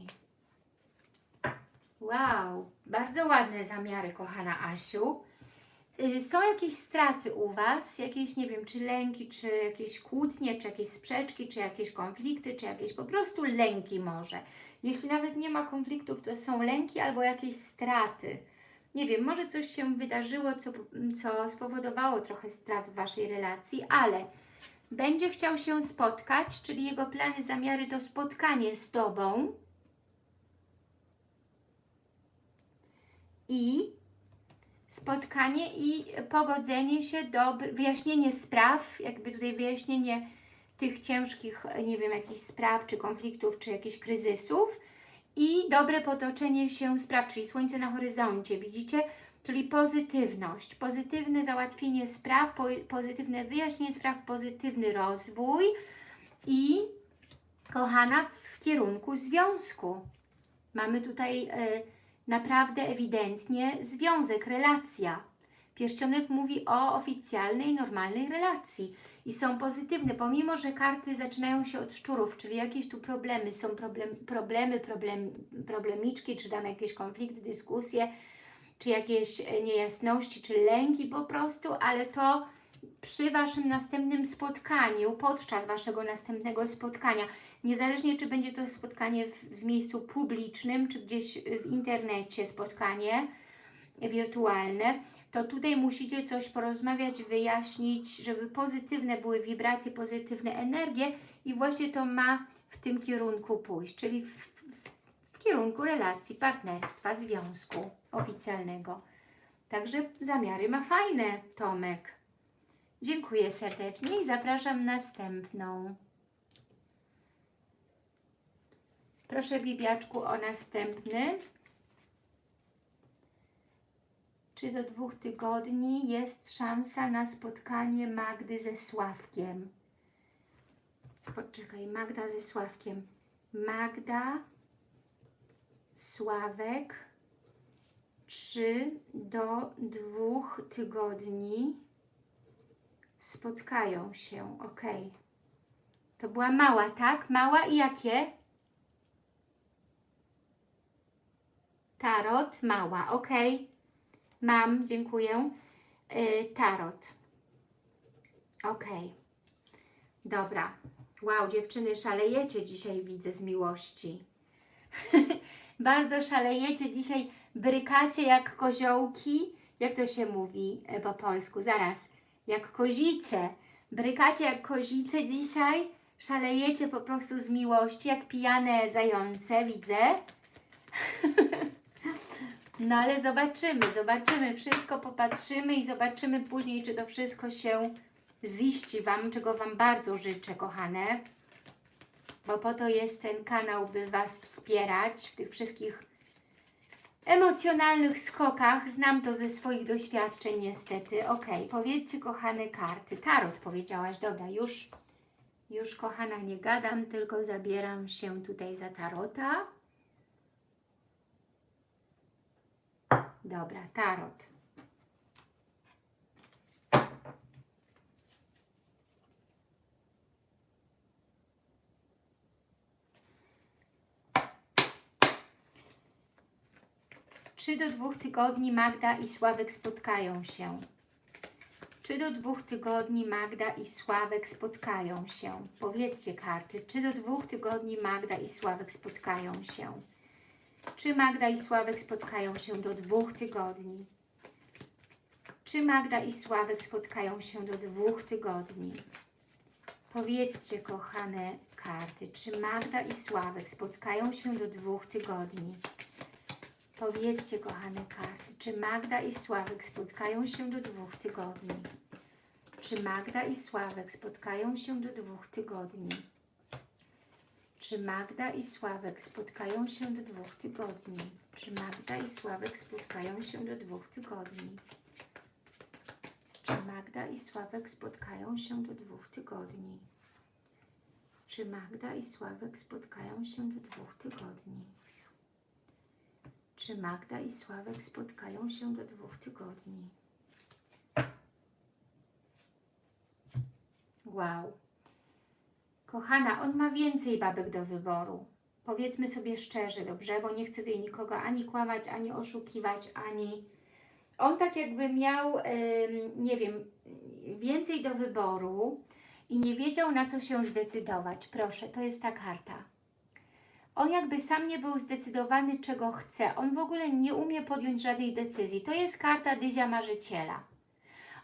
Wow, bardzo ładne zamiary, kochana Asiu. Y, Są jakieś straty u Was? Jakieś, nie wiem, czy lęki, czy jakieś kłótnie, czy jakieś sprzeczki, czy jakieś konflikty, czy jakieś po prostu lęki może. Jeśli nawet nie ma konfliktów, to są lęki albo jakieś straty. Nie wiem, może coś się wydarzyło, co, co spowodowało trochę strat w Waszej relacji, ale będzie chciał się spotkać, czyli jego plany, zamiary to spotkanie z Tobą. I spotkanie i pogodzenie się, dobry, wyjaśnienie spraw, jakby tutaj wyjaśnienie tych ciężkich, nie wiem, jakichś spraw, czy konfliktów, czy jakichś kryzysów i dobre potoczenie się spraw, czyli słońce na horyzoncie, widzicie? Czyli pozytywność, pozytywne załatwienie spraw, po, pozytywne wyjaśnienie spraw, pozytywny rozwój i kochana w kierunku związku. Mamy tutaj e, naprawdę ewidentnie związek, relacja. Pierścionek mówi o oficjalnej, normalnej relacji i są pozytywne, pomimo, że karty zaczynają się od szczurów, czyli jakieś tu problemy, są problem, problemy, problem, problemiczki, czy tam jakieś konflikty, dyskusje, czy jakieś e, niejasności, czy lęki po prostu, ale to przy Waszym następnym spotkaniu, podczas Waszego następnego spotkania, niezależnie czy będzie to spotkanie w, w miejscu publicznym, czy gdzieś w internecie spotkanie wirtualne, to tutaj musicie coś porozmawiać, wyjaśnić, żeby pozytywne były wibracje, pozytywne energie i właśnie to ma w tym kierunku pójść, czyli w, w, kierunku relacji, partnerstwa, związku oficjalnego. Także zamiary ma fajne, Tomek. Dziękuję serdecznie i zapraszam następną. Proszę Bibiaczku o następny. Czy do dwóch tygodni jest szansa na spotkanie Magdy ze Sławkiem? Poczekaj, Magda ze Sławkiem. Magda, Sławek, 3 do dwóch tygodni spotkają się, ok. To była mała, tak? Mała i jakie? Tarot, mała, ok. Mam, dziękuję. Yy, tarot. Ok. Dobra. Wow, dziewczyny, szalejecie dzisiaj, widzę, z miłości. Bardzo szalejecie dzisiaj, brykacie jak koziołki. Jak to się mówi e, po polsku? Zaraz. Jak kozice. Brykacie jak kozice dzisiaj. Szalejecie po prostu z miłości, jak pijane zające, widzę. No ale zobaczymy, zobaczymy, wszystko popatrzymy i zobaczymy później, czy to wszystko się ziści Wam, czego Wam bardzo życzę, kochane. Bo po to jest ten kanał, by Was wspierać w tych wszystkich emocjonalnych skokach. Znam to ze swoich doświadczeń niestety. Ok, powiedzcie kochane karty. Tarot powiedziałaś, dobra, już, już kochana nie gadam, tylko zabieram się tutaj za tarota. Dobra, tarot. Czy do dwóch tygodni Magda i Sławek spotkają się? Czy do dwóch tygodni Magda i Sławek spotkają się? Powiedzcie karty. Czy do dwóch tygodni Magda i Sławek spotkają się? Czy Magda i Sławek spotkają się do dwóch tygodni? Czy Magda i Sławek spotkają się do dwóch tygodni? Powiedzcie, kochane karty, czy Magda i Sławek spotkają się do dwóch tygodni? Powiedzcie, kochane karty, czy Magda i Sławek spotkają się do dwóch tygodni? Czy Magda i Sławek spotkają się do dwóch tygodni? Czy Magda i Sławek spotkają się do dwóch tygodni? Czy Magda i Sławek spotkają się do dwóch tygodni? Czy Magda i Sławek spotkają się do dwóch tygodni? Czy Magda i Sławek spotkają się do dwóch tygodni? Czy Magda i Sławek spotkają się do dwóch tygodni? Wow. Kochana, on ma więcej babek do wyboru. Powiedzmy sobie szczerze, dobrze? Bo nie chcę tutaj nikogo ani kłamać, ani oszukiwać, ani... On tak jakby miał, nie wiem, więcej do wyboru i nie wiedział na co się zdecydować. Proszę, to jest ta karta. On jakby sam nie był zdecydowany, czego chce. On w ogóle nie umie podjąć żadnej decyzji. To jest karta Dyzia Marzyciela.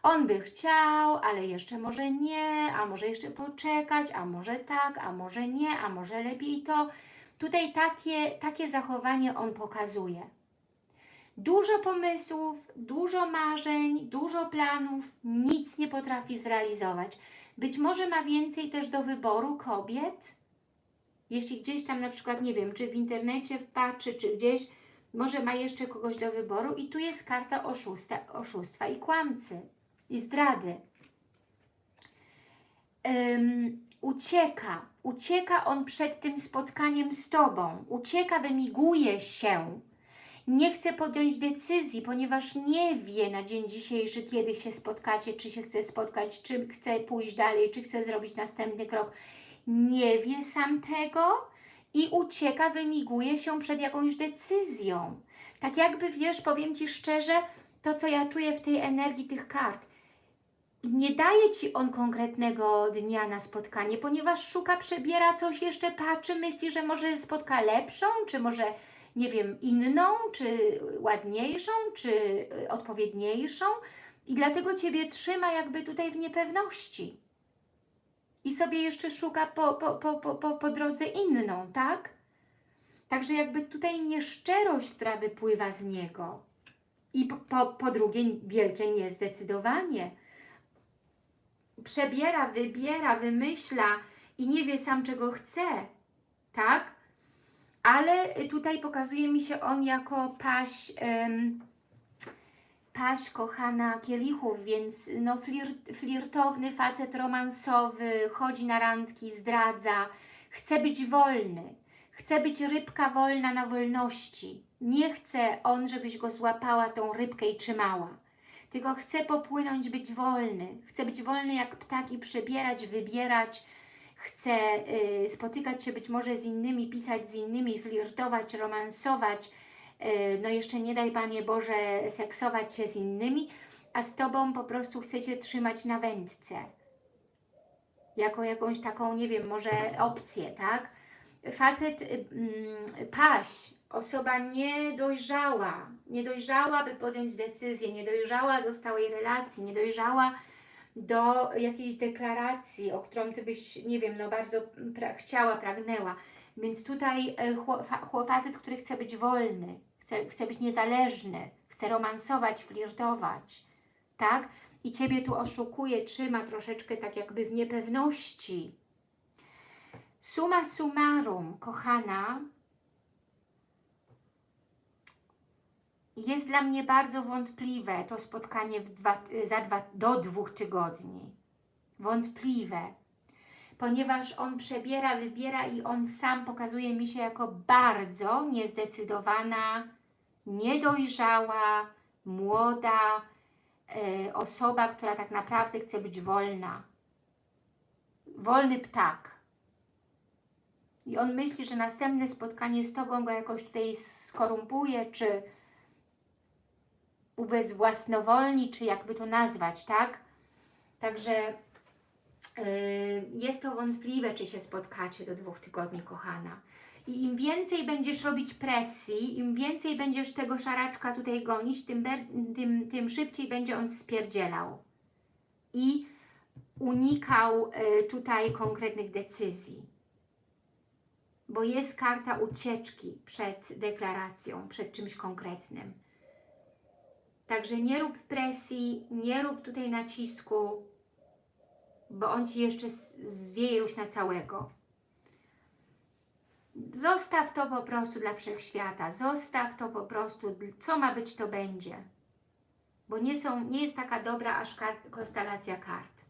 On by chciał, ale jeszcze może nie, a może jeszcze poczekać, a może tak, a może nie, a może lepiej to. Tutaj takie, takie zachowanie on pokazuje. Dużo pomysłów, dużo marzeń, dużo planów, nic nie potrafi zrealizować. Być może ma więcej też do wyboru kobiet, jeśli gdzieś tam na przykład, nie wiem, czy w internecie wpatrzy, czy gdzieś, może ma jeszcze kogoś do wyboru i tu jest karta oszusta, oszustwa i kłamcy, i zdrady. Um, ucieka, ucieka on przed tym spotkaniem z Tobą, ucieka, wymiguje się, nie chce podjąć decyzji, ponieważ nie wie na dzień dzisiejszy, kiedy się spotkacie, czy się chce spotkać, czy chce pójść dalej, czy chce zrobić następny krok nie wie sam tego i ucieka, wymiguje się przed jakąś decyzją. Tak jakby, wiesz, powiem Ci szczerze, to co ja czuję w tej energii tych kart, nie daje Ci on konkretnego dnia na spotkanie, ponieważ szuka, przebiera coś, jeszcze patrzy, myśli, że może spotka lepszą, czy może, nie wiem, inną, czy ładniejszą, czy y, odpowiedniejszą i dlatego Ciebie trzyma jakby tutaj w niepewności i sobie jeszcze szuka po, po, po, po, po, drodze inną, tak? Także jakby tutaj nieszczerość, która wypływa z niego. I po, po drugie wielkie niezdecydowanie. Przebiera, wybiera, wymyśla i nie wie sam czego chce, tak? Ale tutaj pokazuje mi się on jako paść paść kochana kielichów, więc no flirt, flirtowny facet romansowy, chodzi na randki, zdradza, chce być wolny, chce być rybka wolna na wolności. Nie chce on, żebyś go złapała tą rybkę i trzymała. Tylko chce popłynąć, być wolny. Chce być wolny jak ptak i przebierać, wybierać. Chce y, spotykać się być może z innymi, pisać z innymi, flirtować, romansować. Y, no jeszcze nie daj Panie Boże seksować się z innymi, a z Tobą po prostu chcecie trzymać na wędce. Jako jakąś taką, nie wiem, może opcję, tak? Facet, y, mm, paś, osoba niedojrzała, niedojrzała, by podjąć decyzję, niedojrzała do stałej relacji, niedojrzała do jakiejś deklaracji, o którą Ty byś, nie wiem, no bardzo pra chciała, pragnęła. Więc tutaj e, chło- fa- chło- facet, który chce być wolny, chce, chce być niezależny, chce romansować, flirtować, tak? I Ciebie tu oszukuje, trzyma troszeczkę tak jakby w niepewności. Suma summarum, kochana, jest dla mnie bardzo wątpliwe to spotkanie dwa, za dwa, do dwóch tygodni. Wątpliwe, ponieważ on przebiera, wybiera i on sam pokazuje mi się jako bardzo niezdecydowana, niedojrzała, młoda e, osoba, która tak naprawdę chce być wolna. Wolny ptak. I on myśli, że następne spotkanie z Tobą go jakoś tutaj skorumpuje, czy ubezwłasnowolni, czy jakby to nazwać, tak? Także yy, jest to wątpliwe, czy się spotkacie do dwóch tygodni, kochana. I im więcej będziesz robić presji, im więcej będziesz tego szaraczka tutaj gonić, tym, tym, tym szybciej będzie on spierdzielał. I unikał y, tutaj konkretnych decyzji. Bo jest karta ucieczki przed deklaracją, przed czymś konkretnym. Także nie rób presji, nie rób tutaj nacisku, bo on Ci jeszcze zwieje już na całego. Zostaw to po prostu dla wszechświata, zostaw to po prostu, co ma być, to będzie. Bo nie, są, nie jest taka dobra aż kart, konstelacja kart.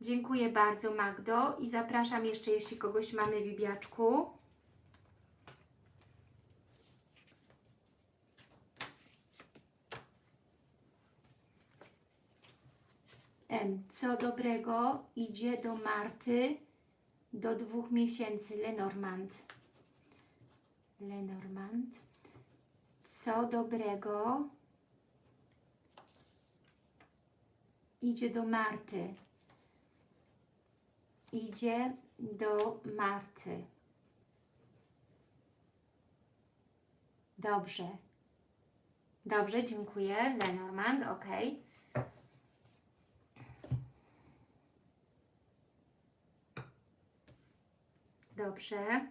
Dziękuję bardzo Magdo i zapraszam jeszcze, jeśli kogoś mamy Bibiaczku. Em, Co dobrego idzie do Marty do dwóch miesięcy? Lenormand. Lenormand. Co dobrego idzie do Marty? Idzie do Marty. Dobrze. Dobrze, dziękuję. Lenormand, ok. Dobrze.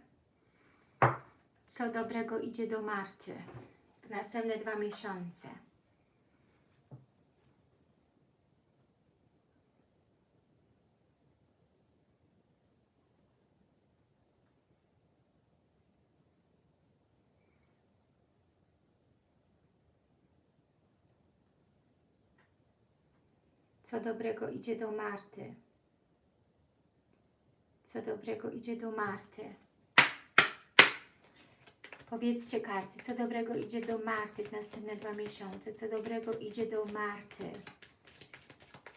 Co dobrego idzie do Marty w następne dwa miesiące? Co dobrego idzie do Marty? Co dobrego idzie do Marty? Powiedzcie karty, co dobrego idzie do Marty w następne dwa miesiące? Co dobrego idzie do Marty?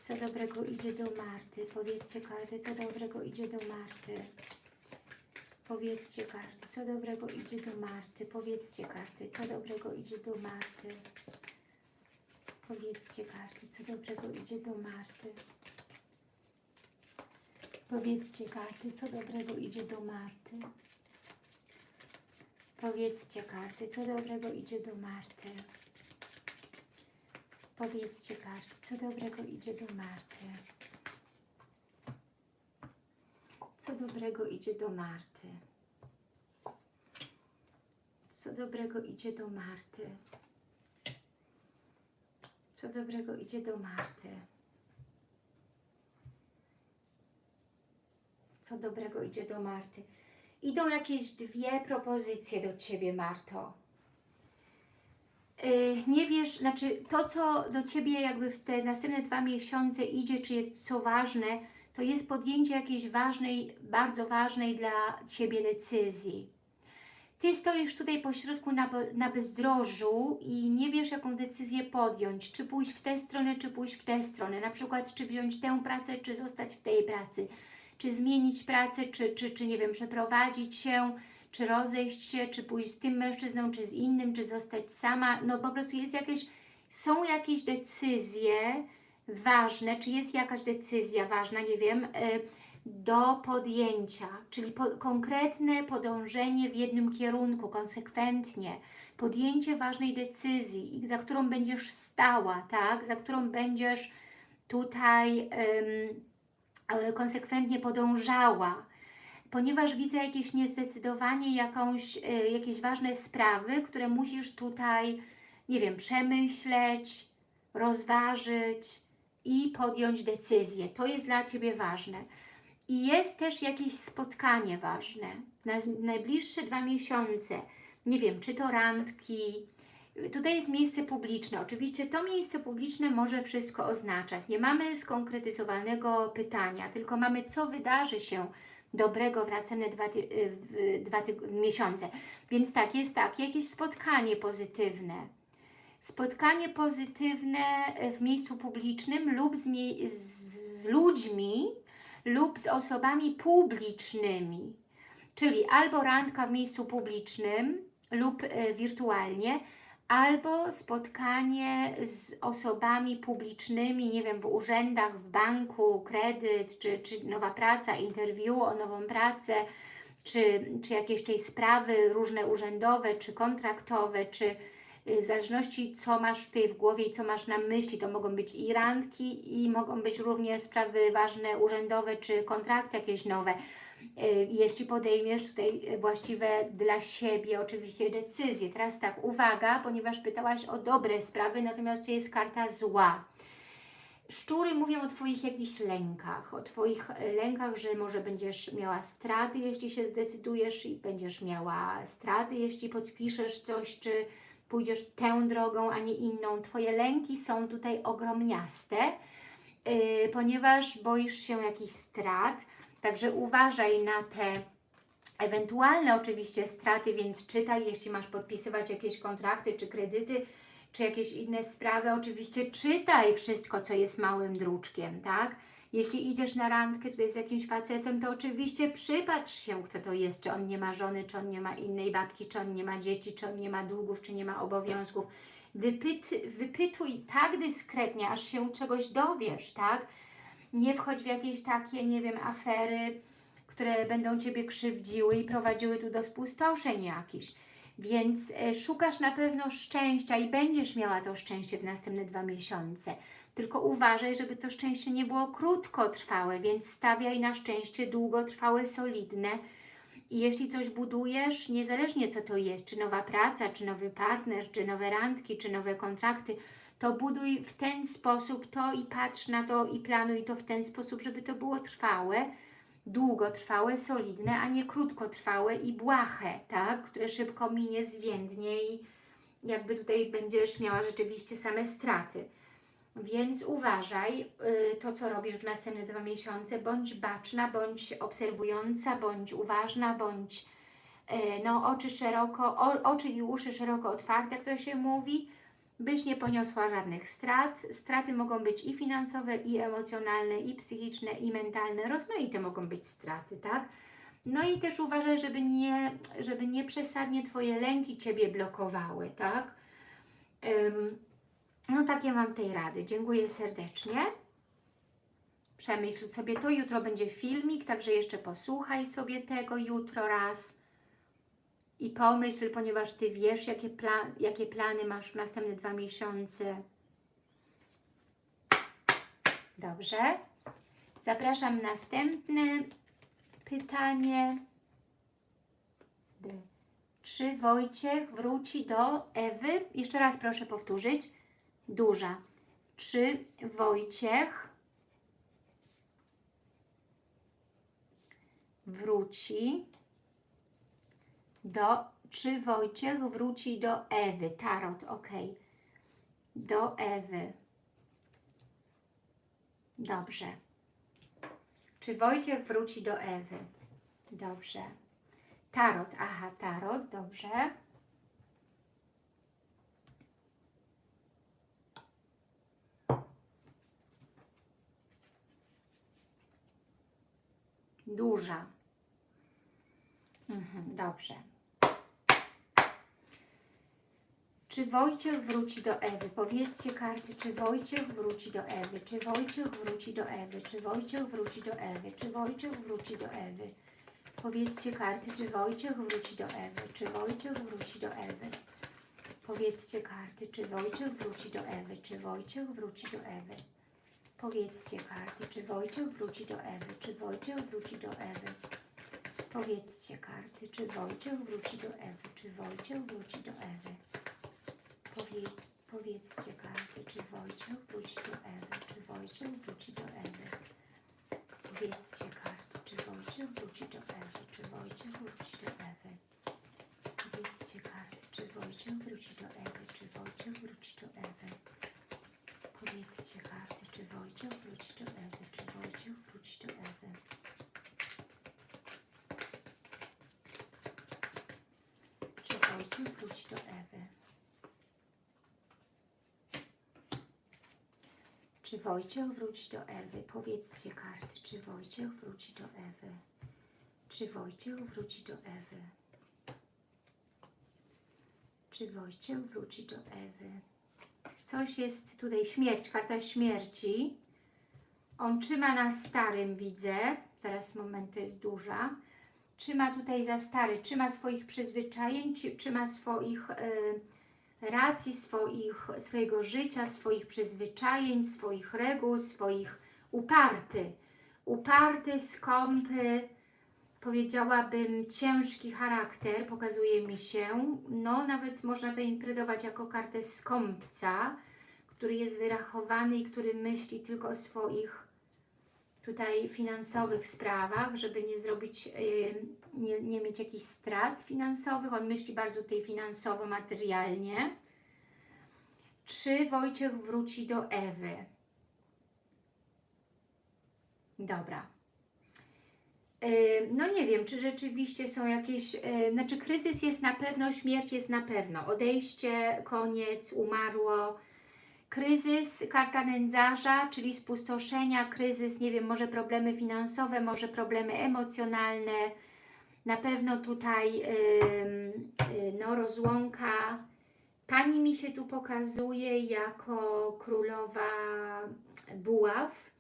Co dobrego idzie do Marty? Powiedzcie karty, co dobrego idzie do Marty? Powiedzcie karty, co dobrego idzie do Marty? Powiedzcie karty, co dobrego idzie do Marty? Powiedzcie karty, co dobrego idzie do Marty? Powiedzcie karty, co dobrego idzie do Marty. Powiedzcie karty, co dobrego idzie do Marty. Powiedzcie karty, co dobrego idzie do Marty. Co dobrego idzie do Marty. Co dobrego idzie do Marty. Co dobrego idzie do Marty. Co dobrego idzie do Marty. Idą jakieś dwie propozycje do Ciebie, Marto. Yy, nie wiesz, znaczy to, co do Ciebie jakby w te następne dwa miesiące idzie, czy jest co ważne, to jest podjęcie jakiejś ważnej, bardzo ważnej dla Ciebie decyzji. Ty stoisz tutaj pośrodku na, na bezdrożu i nie wiesz, jaką decyzję podjąć. Czy pójść w tę stronę, czy pójść w tę stronę. Na przykład, czy wziąć tę pracę, czy zostać w tej pracy. Czy zmienić pracę, czy, czy, czy nie wiem, przeprowadzić się, czy rozejść się, czy pójść z tym mężczyzną, czy z innym, czy zostać sama. No po prostu jest jakieś, są jakieś decyzje ważne, czy jest jakaś decyzja ważna, nie wiem, y, do podjęcia, czyli po, konkretne podążenie w jednym kierunku, konsekwentnie, podjęcie ważnej decyzji, za którą będziesz stała, tak, za którą będziesz tutaj ym, konsekwentnie podążała, ponieważ widzę jakieś niezdecydowanie, jakąś, y, jakieś ważne sprawy, które musisz tutaj, nie wiem, przemyśleć, rozważyć i podjąć decyzję. To jest dla Ciebie ważne. I jest też jakieś spotkanie ważne. Na najbliższe dwa miesiące, nie wiem, czy to randki, tutaj jest miejsce publiczne. Oczywiście to miejsce publiczne może wszystko oznaczać. Nie mamy skonkretyzowanego pytania, tylko mamy, co wydarzy się dobrego w następne dwa, dwa miesiące. Więc tak, jest tak, jakieś spotkanie pozytywne. Spotkanie pozytywne w miejscu publicznym lub z, z ludźmi, lub z osobami publicznymi. Czyli albo randka w miejscu publicznym lub e, wirtualnie, albo spotkanie z osobami publicznymi, nie wiem, w urzędach, w banku, kredyt, czy, czy nowa praca, interview o nową pracę, czy, czy jakieś tej sprawy różne urzędowe, czy kontraktowe, czy y, w zależności co masz tutaj w głowie i co masz na myśli, to mogą być i randki i mogą być również sprawy ważne urzędowe, czy kontrakty jakieś nowe. Y, Jeśli podejmiesz tutaj właściwe dla siebie oczywiście decyzje. Teraz tak, uwaga, ponieważ pytałaś o dobre sprawy, natomiast tu jest karta zła. Szczury mówią o Twoich jakichś lękach, o Twoich e, lękach, że może będziesz miała straty, jeśli się zdecydujesz i będziesz miała straty, jeśli podpiszesz coś, czy pójdziesz tę drogą, a nie inną. Twoje lęki są tutaj ogromniaste, yy, ponieważ boisz się jakichś strat, także uważaj na te ewentualne oczywiście straty, więc czytaj, jeśli masz podpisywać jakieś kontrakty czy kredyty, czy jakieś inne sprawy, oczywiście czytaj wszystko, co jest małym druczkiem, tak? Jeśli idziesz na randkę tutaj z jakimś facetem, to oczywiście przypatrz się, kto to jest, czy on nie ma żony, czy on nie ma innej babci, czy on nie ma dzieci, czy on nie ma długów, czy nie ma obowiązków. Wypyt, wypytuj tak dyskretnie, aż się czegoś dowiesz, tak? Nie wchodź w jakieś takie, nie wiem, afery, które będą Ciebie krzywdziły i prowadziły tu do spustoszeń jakichś. Więc e, szukasz na pewno szczęścia i będziesz miała to szczęście w następne dwa miesiące. Tylko uważaj, żeby to szczęście nie było krótkotrwałe, więc stawiaj na szczęście długotrwałe, solidne. I jeśli coś budujesz, niezależnie co to jest, czy nowa praca, czy nowy partner, czy nowe randki, czy nowe kontrakty, to buduj w ten sposób to i patrz na to i planuj to w ten sposób, żeby to było trwałe, długotrwałe, solidne, a nie krótkotrwałe i błahe, tak? które szybko minie, zwiędnie i jakby tutaj będziesz miała rzeczywiście same straty. Więc uważaj y, to, co robisz w następne dwa miesiące, bądź baczna, bądź obserwująca, bądź uważna, bądź y, no, oczy szeroko, o, oczy i uszy szeroko otwarte, jak to się mówi, byś nie poniosła żadnych strat. Straty mogą być i finansowe, i emocjonalne, i psychiczne, i mentalne. Rozmaite mogą być straty, tak? No i też uważaj, żeby nie, żeby nie przesadnie Twoje lęki Ciebie blokowały, tak? Ym, no takie mam tej rady. Dziękuję serdecznie. Przemyśl sobie to. Jutro będzie filmik, także jeszcze posłuchaj sobie tego jutro raz. I pomyśl, ponieważ Ty wiesz, jakie, jakie plany masz w następne dwa miesiące. Dobrze. Zapraszam następne pytanie. Czy Wojciech wróci do Ewy? Jeszcze raz proszę powtórzyć. Duża. Czy Wojciech wróci do, czy Wojciech wróci do Ewy? Tarot, ok. Do Ewy. Dobrze. Czy Wojciech wróci do Ewy? Dobrze. Tarot, aha, tarot, dobrze. Duża. Mhm, dobrze. Czy Wojciech wróci do Ewy? Powiedzcie karty, czy Wojciech wróci do Ewy? Czy Wojciech wróci do Ewy? Czy Wojciech wróci do Ewy? Czy Wojciech wróci do Ewy? Powiedzcie karty, czy Wojciech wróci do Ewy? Czy Wojciech wróci do Ewy? Powiedzcie karty, czy Wojciech wróci do Ewy? Czy Wojciech wróci do Ewy? Powiedzcie karty, czy Wojciech wróci do Ewy? Czy Wojciech wróci do Ewy? Powiedzcie karty, czy Wojciech wróci do Ewy? Czy Wojciech wróci do Ewy? Powie, powiedzcie karty, czy Wojciech wróci do Ewy? Czy Wojciech wróci do Ewy? Powiedzcie karty, czy Wojciech wróci do Ewy? Czy Wojciech wróci do Ewy? Powiedzcie karty, czy Wojciech wróci do Ewy? Czy Wojciech wróci do Ewy? Powiedzcie karty, czy Wojciech wróci do Ewy? Czy Wojciech wróci do Ewy? Czy Wojciech wróci do Ewy? Czy Wojciech wróci do Ewy? Powiedzcie karty, czy Wojciech wróci do Ewy? Czy Wojciech wróci do Ewy? Czy Wojciech wróci do Ewy? Coś jest tutaj, śmierć, karta śmierci. On trzyma na starym, widzę. Zaraz, moment, to jest duża. Trzyma tutaj za stary, trzyma swoich przyzwyczajeń, trzyma swoich y, racji, swoich, swojego życia, swoich przyzwyczajeń, swoich reguł, swoich uparty. Uparty, skąpy, powiedziałabym ciężki charakter, pokazuje mi się. No, nawet można to interpretować jako kartę skąpca, który jest wyrachowany i który myśli tylko o swoich tutaj finansowych sprawach, żeby nie zrobić, yy, nie, nie mieć jakichś strat finansowych. On myśli bardzo tutaj finansowo, materialnie. Czy Wojciech wróci do Ewy? Dobra. Yy, No nie wiem, czy rzeczywiście są jakieś, yy, znaczy kryzys jest na pewno, śmierć jest na pewno, odejście, koniec, umarło, kryzys, karta nędzarza, czyli spustoszenia, kryzys, nie wiem, może problemy finansowe, może problemy emocjonalne, na pewno tutaj yy, no, rozłąka. Pani mi się tu pokazuje jako królowa buław.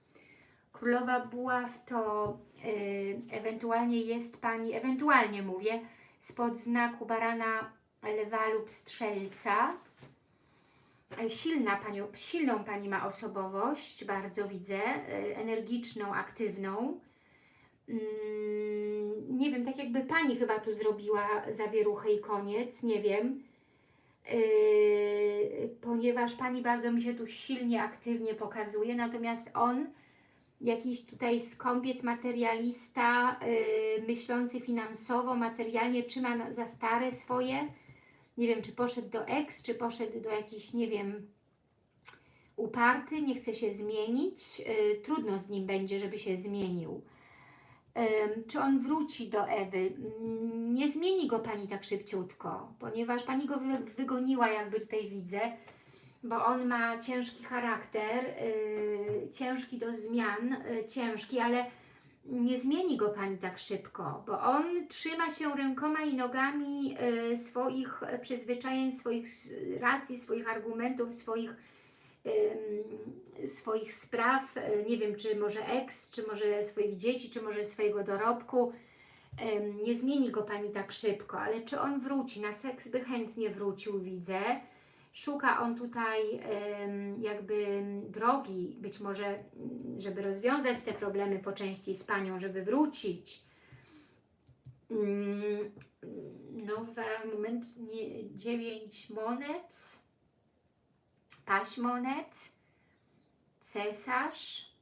Królowa buław to yy, ewentualnie jest Pani, ewentualnie mówię, spod znaku barana, lwa lub strzelca. Silna panią, silną Pani ma osobowość, bardzo widzę, e, energiczną, aktywną. Mm, nie wiem, tak jakby Pani chyba tu zrobiła zawieruchę i koniec, nie wiem. Yy, ponieważ Pani bardzo mi się tu silnie, aktywnie pokazuje, natomiast on, jakiś tutaj skąpiec, materialista, yy, myślący finansowo, materialnie, trzyma na- za stare swoje, nie wiem, czy poszedł do ex, czy poszedł do jakiś, nie wiem, uparty, nie chce się zmienić, yy, trudno z nim będzie, żeby się zmienił. Czy on wróci do Ewy? Nie zmieni go Pani tak szybciutko, ponieważ Pani go wy, wygoniła, jakby tutaj widzę, bo on ma ciężki charakter, yy, ciężki do zmian, yy, ciężki, ale nie zmieni go Pani tak szybko, bo on trzyma się rękoma i nogami yy, swoich przyzwyczajeń, swoich racji, swoich argumentów, swoich swoich spraw, y, nie wiem, czy może ex, czy może swoich dzieci, czy może swojego dorobku. Nie zmieni go Pani tak szybko, ale czy on wróci? Na seks by chętnie wrócił, widzę. Szuka on tutaj jakby drogi, być może, żeby rozwiązać te problemy po części z Panią, żeby wrócić. Nowa, moment, dziewięć monet paź monet, cesarz.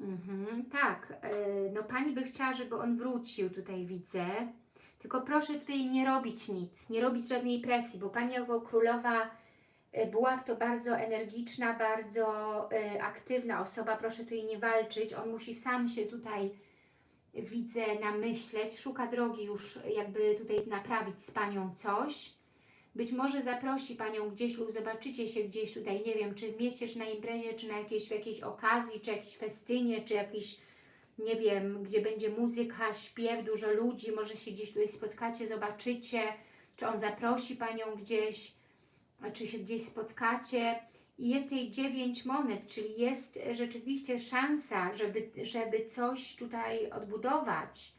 Mhm, tak, e, no Pani by chciała, żeby on wrócił, tutaj widzę. Tylko proszę tutaj nie robić nic, nie robić żadnej presji, bo Pani jako królowa E, Buław to bardzo energiczna, bardzo e, aktywna osoba, proszę tu jej nie walczyć, on musi sam się tutaj, widzę, namyśleć, szuka drogi już jakby tutaj naprawić z Panią coś. Być może zaprosi Panią gdzieś lub zobaczycie się gdzieś tutaj, nie wiem, czy w mieście, czy na imprezie, czy na jakiejś, w jakiejś okazji, czy jakiejś festynie, czy jakiś, nie wiem, gdzie będzie muzyka, śpiew, dużo ludzi, może się gdzieś tutaj spotkacie, zobaczycie, czy on zaprosi Panią gdzieś, czy się gdzieś spotkacie. I jest jej dziewięć monet, czyli jest rzeczywiście szansa, żeby, żeby coś tutaj odbudować,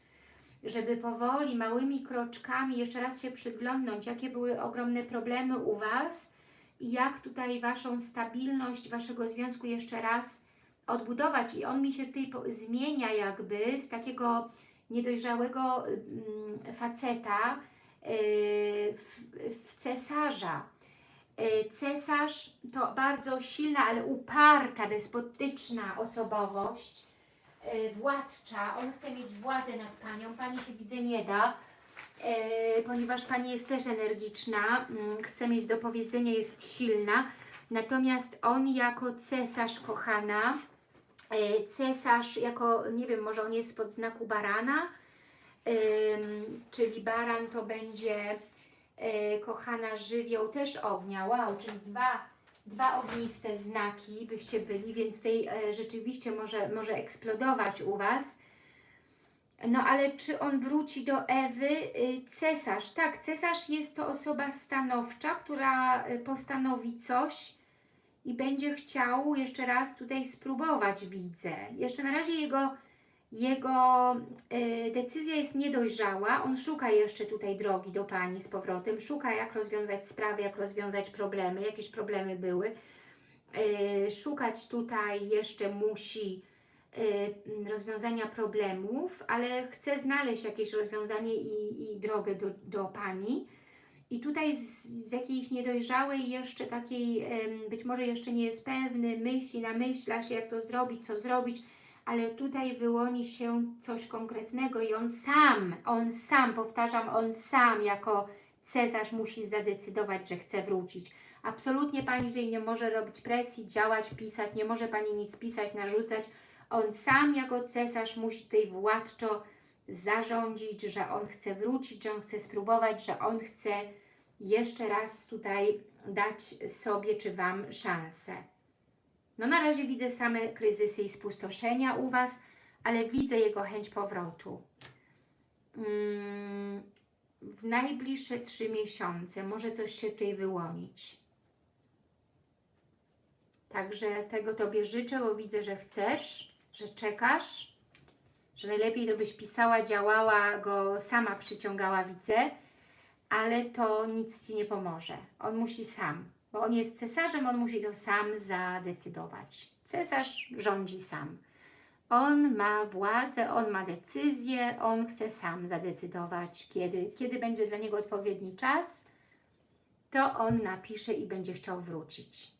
żeby powoli, małymi kroczkami jeszcze raz się przyglądnąć, jakie były ogromne problemy u Was i jak tutaj Waszą stabilność Waszego związku jeszcze raz odbudować. I on mi się tutaj zmienia jakby z takiego niedojrzałego mm, faceta yy, w, cesarza. Yy, Cesarz to bardzo silna, ale uparta, despotyczna osobowość, władcza. On chce mieć władzę nad Panią. Pani się widzę nie da, yy, ponieważ Pani jest też energiczna, mm, chce mieć do powiedzenia, jest silna. Natomiast on jako cesarz, kochana, yy, cesarz jako, nie wiem, może on jest spod znaku barana, czyli baran to będzie e, kochana żywioł też ognia, wow, czyli dwa, dwa ogniste znaki byście byli, więc tutaj e, rzeczywiście może, może eksplodować u Was. No ale czy on wróci do Ewy? Y, Cesarz, tak, cesarz jest to osoba stanowcza, która y, postanowi coś i będzie chciał jeszcze raz tutaj spróbować, widzę. Jeszcze na razie jego jego y, decyzja jest niedojrzała, on szuka jeszcze tutaj drogi do Pani z powrotem, szuka jak rozwiązać sprawy, jak rozwiązać problemy, jakieś problemy były. Y, szukać tutaj jeszcze musi y, rozwiązania problemów, ale chce znaleźć jakieś rozwiązanie i, i drogę do, do Pani. I tutaj z, z jakiejś niedojrzałej jeszcze takiej, być może jeszcze nie jest pewny, myśli, namyśla się jak to zrobić, co zrobić, ale tutaj wyłoni się coś konkretnego i on sam, on sam, powtarzam, on sam jako cesarz musi zadecydować, że chce wrócić. Absolutnie Pani tutaj nie może robić presji, działać, pisać, nie może Pani nic pisać, narzucać. On sam jako cesarz musi tutaj władczo zarządzić, że on chce wrócić, że on chce spróbować, że on chce jeszcze raz tutaj dać sobie czy Wam szansę. No na razie widzę same kryzysy i spustoszenia u Was, ale widzę jego chęć powrotu. Mm, w najbliższe trzy miesiące może coś się tutaj wyłonić. Także tego Tobie życzę, bo widzę, że chcesz, że czekasz, że najlepiej to byś pisała, działała, go sama przyciągała, widzę, ale to nic Ci nie pomoże. On musi sam, bo on jest cesarzem, on musi to sam zadecydować. Cesarz rządzi sam. On ma władzę, on ma decyzję, on chce sam zadecydować, kiedy, kiedy będzie dla niego odpowiedni czas, to on napisze i będzie chciał wrócić.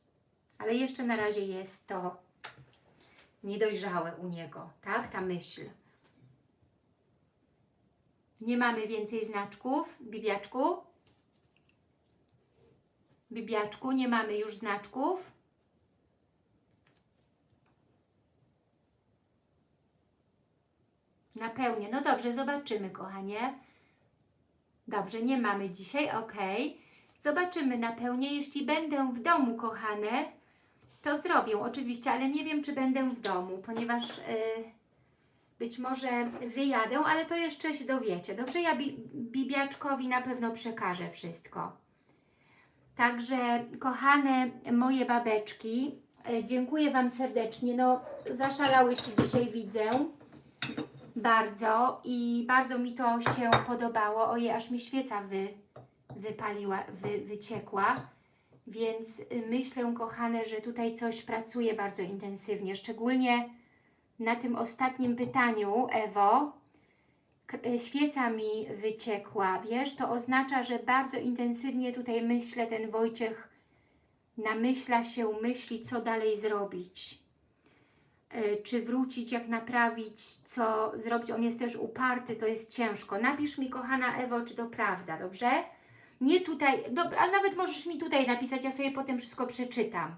Ale jeszcze na razie jest to niedojrzałe u niego, tak? Ta myśl. Nie mamy więcej znaczków, bibiaczku. Bibiaczku, nie mamy już znaczków. Napełnię. No dobrze, zobaczymy, kochanie. Dobrze, nie mamy dzisiaj, ok. Zobaczymy napełnię. Jeśli będę w domu, kochane, to zrobię oczywiście, ale nie wiem, czy będę w domu, ponieważ y, być może wyjadę, ale to jeszcze się dowiecie. Dobrze, ja bi Bibiaczkowi na pewno przekażę wszystko. Także, kochane moje babeczki, y, dziękuję Wam serdecznie. No, zaszalałyście dzisiaj, widzę bardzo i bardzo mi to się podobało. Ojej, aż mi świeca wy, wypaliła, wy, wyciekła. Więc y, myślę, kochane, że tutaj coś pracuje bardzo intensywnie. Szczególnie na tym ostatnim pytaniu, Ewo, świeca mi wyciekła. Wiesz, to oznacza, że bardzo intensywnie tutaj myślę, ten Wojciech namyśla się, myśli, co dalej zrobić y, czy wrócić, jak naprawić, co zrobić. On jest też uparty, to jest ciężko. Napisz mi, kochana Ewo, czy to prawda, dobrze? Nie tutaj, dobra, ale nawet możesz mi tutaj napisać, ja sobie potem wszystko przeczytam.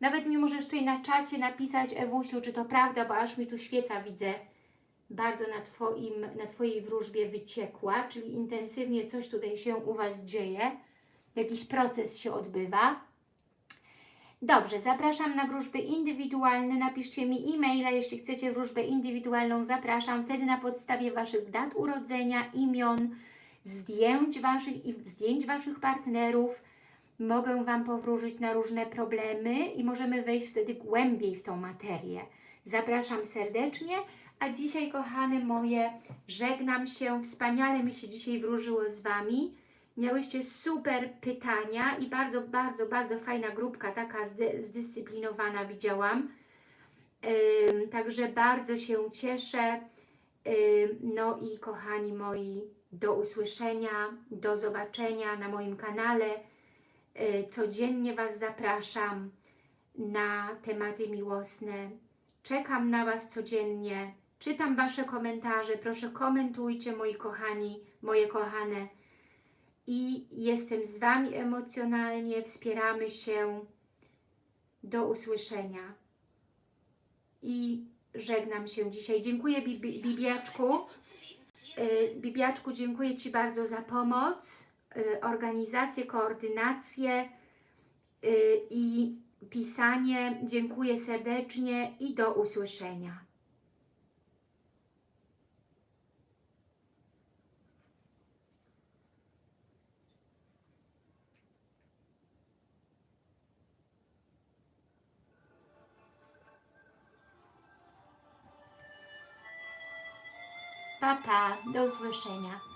Nawet mi możesz tutaj na czacie napisać, Ewusiu, czy to prawda, bo aż mi tu świeca widzę bardzo na, twoim, na Twojej wróżbie wyciekła, czyli intensywnie coś tutaj się u Was dzieje, jakiś proces się odbywa. Dobrze, zapraszam na wróżby indywidualne. Napiszcie mi e-maila, jeśli chcecie wróżbę indywidualną, zapraszam. Wtedy na podstawie Waszych dat urodzenia, imion, zdjęć Waszych i zdjęć Waszych partnerów mogę Wam powróżyć na różne problemy i możemy wejść wtedy głębiej w tą materię. Zapraszam serdecznie, a dzisiaj, kochane moje, żegnam się. Wspaniale mi się dzisiaj wróżyło z Wami. Miałyście super pytania i bardzo, bardzo, bardzo fajna grupka, taka zdy, zdyscyplinowana widziałam. Także bardzo się cieszę. No i kochani moi, do usłyszenia, do zobaczenia na moim kanale. Y, Codziennie Was zapraszam na tematy miłosne. Czekam na Was codziennie. Czytam Wasze komentarze. Proszę komentujcie, moi kochani, moje kochane. I jestem z Wami emocjonalnie. Wspieramy się. Do usłyszenia. I żegnam się dzisiaj. Dziękuję Bibi Bibiaczku. Y, Bibiaczku, dziękuję Ci bardzo za pomoc, y, organizację, koordynację y, i pisanie. Dziękuję serdecznie i do usłyszenia. Pa, pa, do usłyszenia.